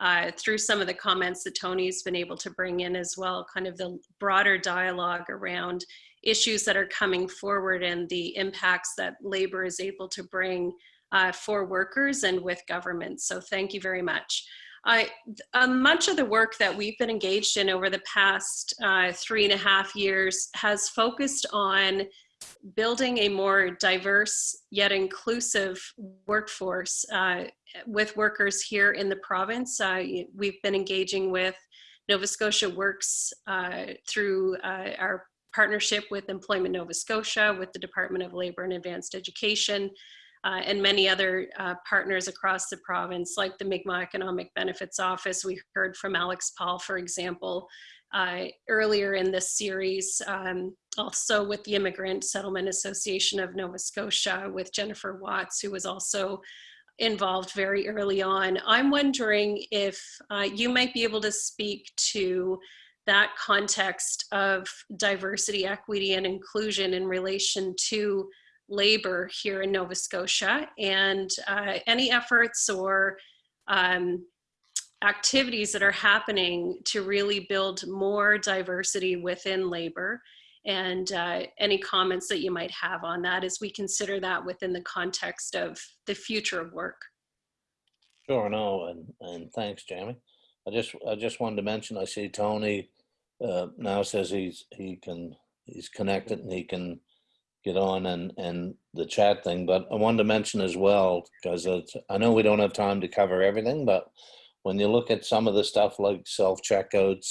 Speaker 7: uh, through some of the comments that Tony's been able to bring in as well, kind of the broader dialogue around issues that are coming forward and the impacts that labor is able to bring uh, for workers and with governments. So thank you very much. I, uh, much of the work that we've been engaged in over the past uh, three and a half years has focused on building a more diverse yet inclusive workforce uh, with workers here in the province. Uh, we've been engaging with Nova Scotia Works uh, through uh, our partnership with Employment Nova Scotia, with the Department of Labor and Advanced Education, uh, and many other uh, partners across the province, like the Mi'kmaq Economic Benefits Office. We heard from Alex Paul, for example, uh, earlier in this series, um, also with the Immigrant Settlement Association of Nova Scotia, with Jennifer Watts, who was also involved very early on. I'm wondering if uh, you might be able to speak to that context of diversity, equity, and inclusion in relation to labor here in Nova Scotia and uh, any efforts or um, activities that are happening to really build more diversity within labor and uh, any comments that you might have on that as we consider that within the context of the future of work.
Speaker 3: Sure, no, and and thanks, Jamie. I just I just wanted to mention I see Tony uh, now says he's he can he's connected and he can get on and and the chat thing. But I wanted to mention as well because I know we don't have time to cover everything, but when you look at some of the stuff like self checkouts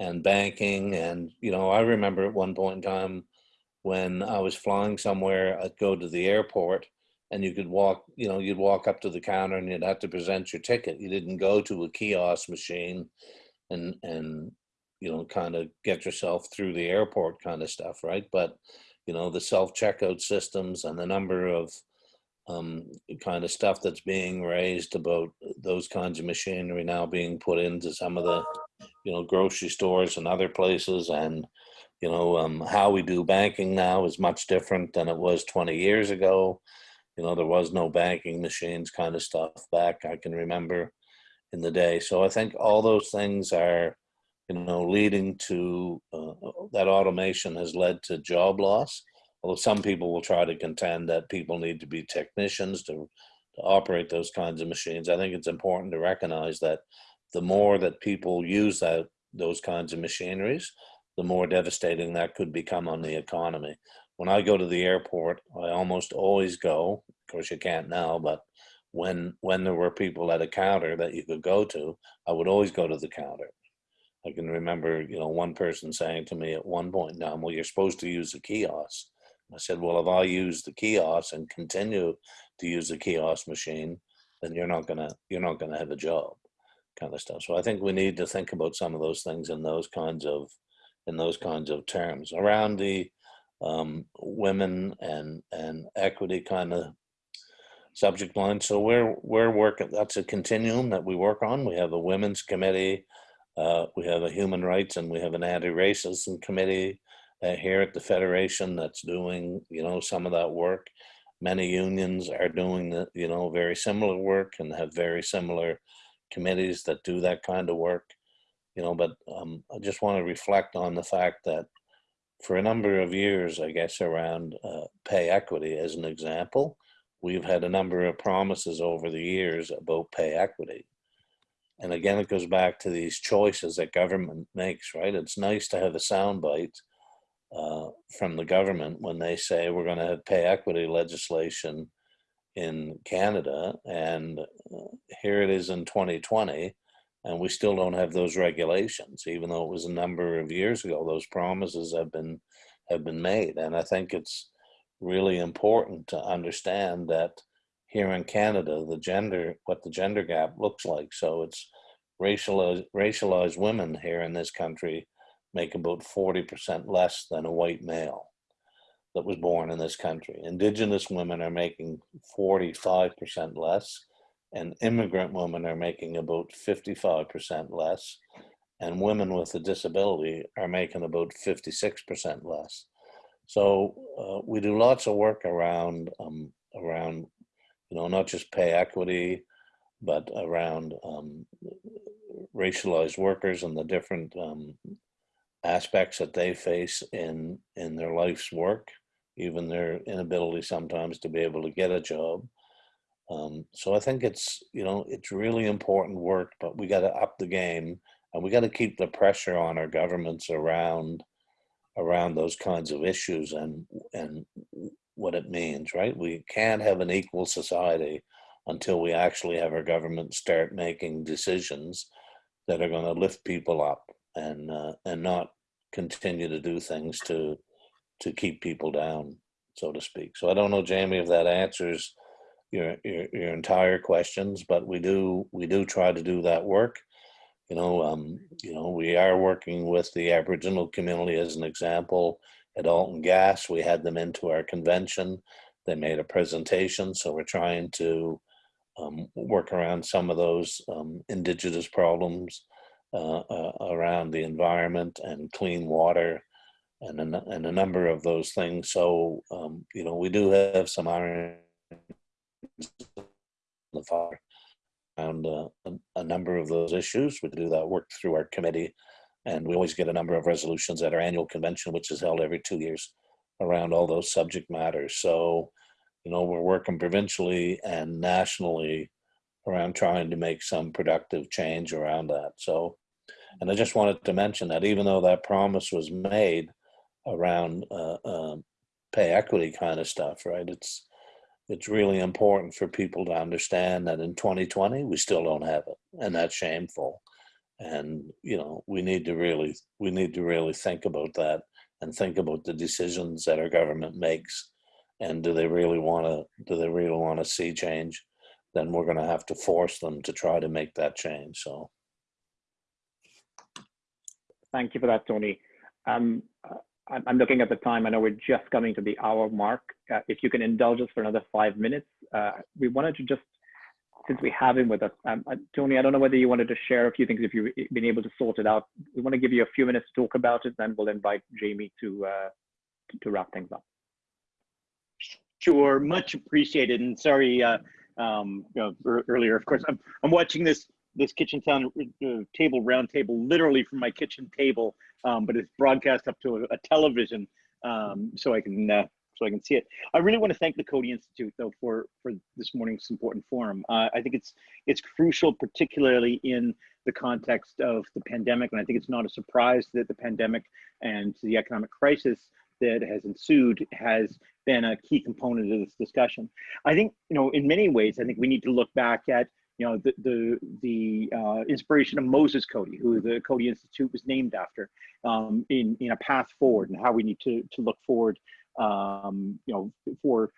Speaker 3: and banking, and you know, I remember at one point in time when I was flying somewhere, I'd go to the airport and you could walk, you know, you'd walk up to the counter and you'd have to present your ticket. You didn't go to a kiosk machine and and you know kind of get yourself through the airport kind of stuff, right? But you know the self checkout systems and the number of um, kind of stuff that's being raised about those kinds of machinery now being put into some of the you know grocery stores and other places and you know um, how we do banking now is much different than it was 20 years ago. You know there was no banking machines kind of stuff back i can remember in the day. So i think all those things are you know leading to uh, that automation has led to job loss although some people will try to contend that people need to be technicians to, to operate those kinds of machines i think it's important to recognize that the more that people use that those kinds of machineries the more devastating that could become on the economy. When I go to the airport, I almost always go. Of course, you can't now, but when when there were people at a counter that you could go to, I would always go to the counter. I can remember, you know, one person saying to me at one point in time, "Well, you're supposed to use the kiosk." I said, "Well, if I use the kiosk and continue to use the kiosk machine, then you're not gonna you're not gonna have a job." Kind of stuff. So I think we need to think about some of those things in those kinds of in those kinds of terms around the um, women and and equity kind of subject line. So we're we're working. That's a continuum that we work on. We have a women's committee, uh, we have a human rights, and we have an anti-racism committee uh, here at the federation that's doing you know some of that work. Many unions are doing the you know very similar work and have very similar committees that do that kind of work. You know, but um, I just want to reflect on the fact that for a number of years, I guess, around uh, pay equity as an example, we've had a number of promises over the years about pay equity. And again, it goes back to these choices that government makes, right? It's nice to have a soundbite uh, from the government when they say we're going to have pay equity legislation in Canada, and uh, here it is in 2020, and we still don't have those regulations, even though it was a number of years ago. Those promises have been have been made, and I think it's really important to understand that here in Canada, the gender, what the gender gap looks like. So it's racialized, racialized women here in this country make about 40% less than a white male that was born in this country. Indigenous women are making 45% less and immigrant women are making about 55% less and women with a disability are making about 56% less. So uh, we do lots of work around um, around you know not just pay equity, but around um, racialized workers and the different um, aspects that they face in in their life's work, even their inability sometimes to be able to get a job. Um, so I think it's you know it's really important work, but we got to up the game and we got to keep the pressure on our governments around around those kinds of issues and and what it means right? We can't have an equal society until we actually have our government start making decisions that are going to lift people up and uh, and not continue to do things to to keep people down so to speak. So i don't know jamie if that answers your, your your entire questions but we do we do try to do that work. You know, um, you know, we are working with the Aboriginal community as an example at Alton Gas. We had them into our convention. They made a presentation, so we're trying to um, work around some of those um, indigenous problems uh, uh, around the environment and clean water and a, and a number of those things. So, um, you know, we do have some iron the fire around uh, a, a, number of those issues. We do that work through our committee, and we always get a number of resolutions at our annual convention, which is held every two years, around all those subject matters. So, you know, we're working provincially and nationally around trying to make some productive change around that. So, and I just wanted to mention that even though that promise was made around uh, uh, pay equity kind of stuff, right? It's it's really important for people to understand that in 2020 we still don't have it and that's shameful and you know we need to really we need to really think about that and think about the decisions that our government makes and do they really want to do they really want to see change then we're going to have to force them to try to make that change so
Speaker 4: thank you for that tony um, I'm looking at the time. I know we're just coming to the hour mark. Uh, if you can indulge us for another five minutes, uh, we wanted to just, since we have him with us, um, uh, Tony, I don't know whether you wanted to share a few things if you've been able to sort it out. We want to give you a few minutes to talk about it, then we'll invite Jamie to, uh, to, to, wrap things up.
Speaker 8: Sure, much appreciated. And sorry, uh, um, you know, earlier, of course, I'm, I'm watching this this kitchen town uh, table round table literally from my kitchen table um, but it's broadcast up to a, a television um, so I can uh, so I can see it. I really want to thank the Coady Institute though for for this morning's important forum. Uh, I think it's it's crucial, particularly in the context of the pandemic. And I think it's not a surprise that the pandemic and the economic crisis that has ensued has been a key component of this discussion. I think, you know, in many ways, I think we need to look back at, you know, the the, the uh, inspiration of Moses Coady, who the Coady Institute was named after, um, in in a path forward and how we need to to look forward, um, you know, for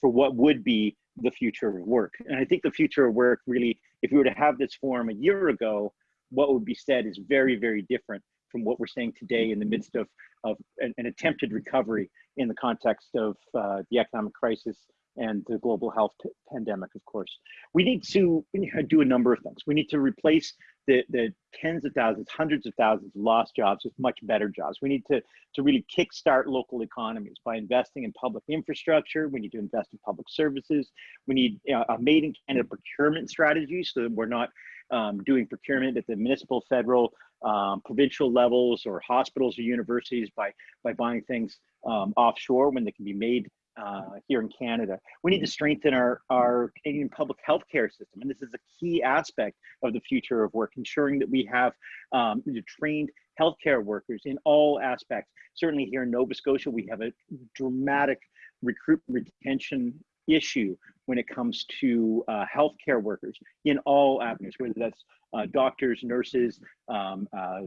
Speaker 8: for what would be the future of work. And I think the future of work really, if we were to have this forum a year ago, what would be said is very, very different from what we're saying today in the midst of, of an, an attempted recovery in the context of uh, the economic crisis and the global health pandemic, of course. We need to do a number of things. We need to replace the, the tens of thousands, hundreds of thousands of lost jobs with much better jobs. We need to, to really kickstart local economies by investing in public infrastructure. We need to invest in public services. We need uh, a made in Canada procurement strategy so that we're not um, doing procurement at the municipal, federal, um, provincial levels or hospitals or universities by, by buying things um, offshore when they can be made uh, here in Canada. We need to strengthen our, our Canadian public health care system. And this is a key aspect of the future of work, ensuring that we have um, trained healthcare workers in all aspects. Certainly here in Nova Scotia, we have a dramatic recruit retention issue when it comes to uh, healthcare workers in all avenues, whether that's uh, doctors, nurses, um, uh,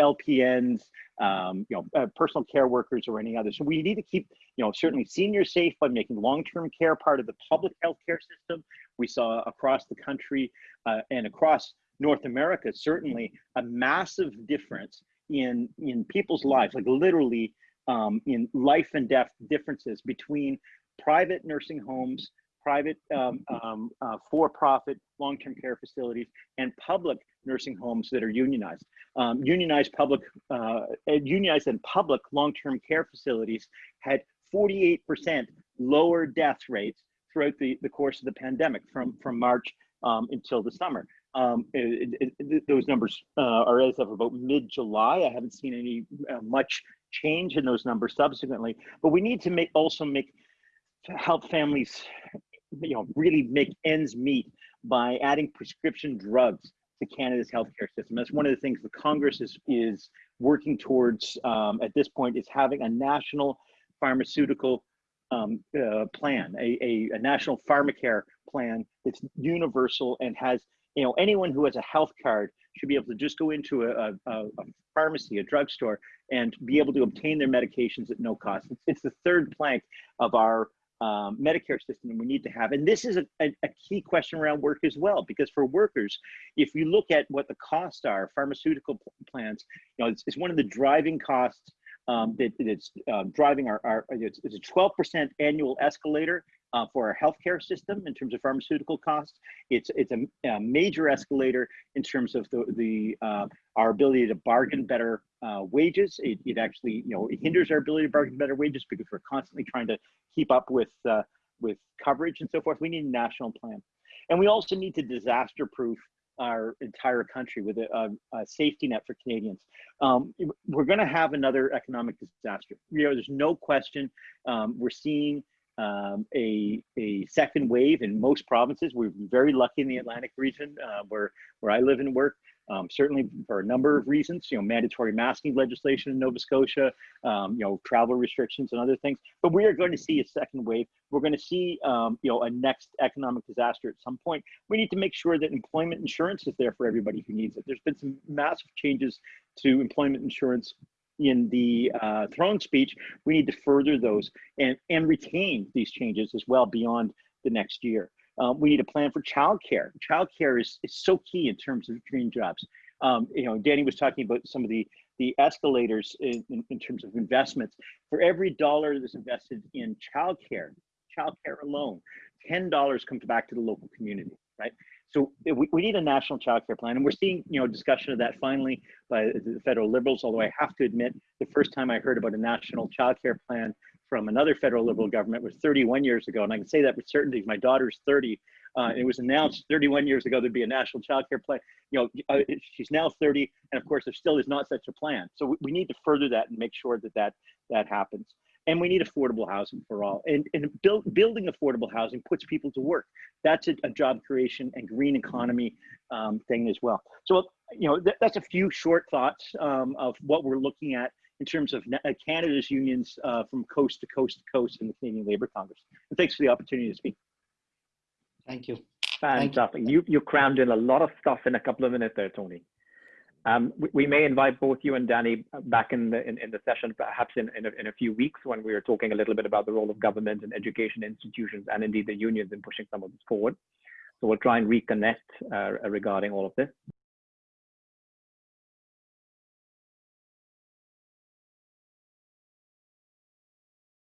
Speaker 8: LPNs, um, you know, uh, personal care workers, or any others. So we need to keep, you know, certainly seniors safe by making long-term care part of the public healthcare system. We saw across the country uh, and across North America certainly a massive difference in in people's lives, like literally um, in life and death differences between private nursing homes, private um, um, uh, for-profit long-term care facilities, and public nursing homes that are unionized. Um, unionized public, uh, unionized and public long-term care facilities had 48% lower death rates throughout the, the course of the pandemic from, from March um, until the summer. Um, it, it, it, those numbers uh, are as of about mid-July. I haven't seen any uh, much change in those numbers subsequently, but we need to make also make help families you know really make ends meet by adding prescription drugs to Canada's healthcare system. That's one of the things the Congress is is working towards um, at this point is having a national pharmaceutical um, uh, plan, a, a, a, national pharmacare plan that's universal and has, you know, anyone who has a health card should be able to just go into a, a, a pharmacy, a drugstore, and be able to obtain their medications at no cost. It's, it's the third plank of our um, Medicare system we need to have. And this is a, a, a, key question around work as well, because for workers, if you look at what the costs are, pharmaceutical plans, you know, it's, it's one of the driving costs um, that it's uh, driving our, our it's, it's a 12% annual escalator uh, for our healthcare system in terms of pharmaceutical costs. It's it's a, a major escalator in terms of the the uh, our ability to bargain better uh, wages. It, it actually you know it hinders our ability to bargain better wages because we're constantly trying to keep up with uh, with coverage and so forth. We need a national plan, and we also need to disaster proof our entire country with a, a, a safety net for Canadians. Um, we're going to have another economic disaster. You know, there's no question. Um, we're seeing um, a, a second wave in most provinces. We're very lucky in the Atlantic region uh, where, where I live and work. Um, certainly for a number of reasons, you know, mandatory masking legislation in Nova Scotia, um, you know, travel restrictions and other things. But we are going to see a second wave. We're going to see, um, you know, a next economic disaster at some point. We need to make sure that employment insurance is there for everybody who needs it. There's been some massive changes to employment insurance in the uh, throne speech, we need to further those and, and retain these changes as well beyond the next year. Um, we need a plan for childcare. Childcare is, is so key in terms of dream jobs. Um, you know, Danny was talking about some of the the escalators in, in, in terms of investments. For every dollar that's invested in childcare, childcare alone, ten dollars comes back to the local community, right? So we, we need a national childcare plan, and we're seeing you know discussion of that finally by the federal liberals. Although I have to admit, the first time I heard about a national childcare plan from another federal liberal government was 31 years ago, and I can say that with certainty. My daughter's 30. Uh, it was announced 31 years ago there'd be a national child care plan. You know, uh, she's now 30, and of course there still is not such a plan. So we, we need to further that and make sure that that that happens and we need affordable housing for all. And, and build, building affordable housing puts people to work. That's a, a job creation and green economy um, thing as well. So you know, that, that's a few short thoughts um, of what we're looking at in terms of uh, Canada's unions uh, from coast to coast to coast in the Canadian Labour Congress. And thanks for the opportunity to speak.
Speaker 2: Thank you.
Speaker 4: Fantastic. You, you crammed in a lot of stuff in a couple of minutes there, Tony. Um, we, we may invite both you and Danny back in the, in, in the session, perhaps in, in, a, in a few weeks when we are talking a little bit about the role of government and education institutions and indeed the unions in pushing some of this forward. So we'll try and reconnect uh, regarding all of this.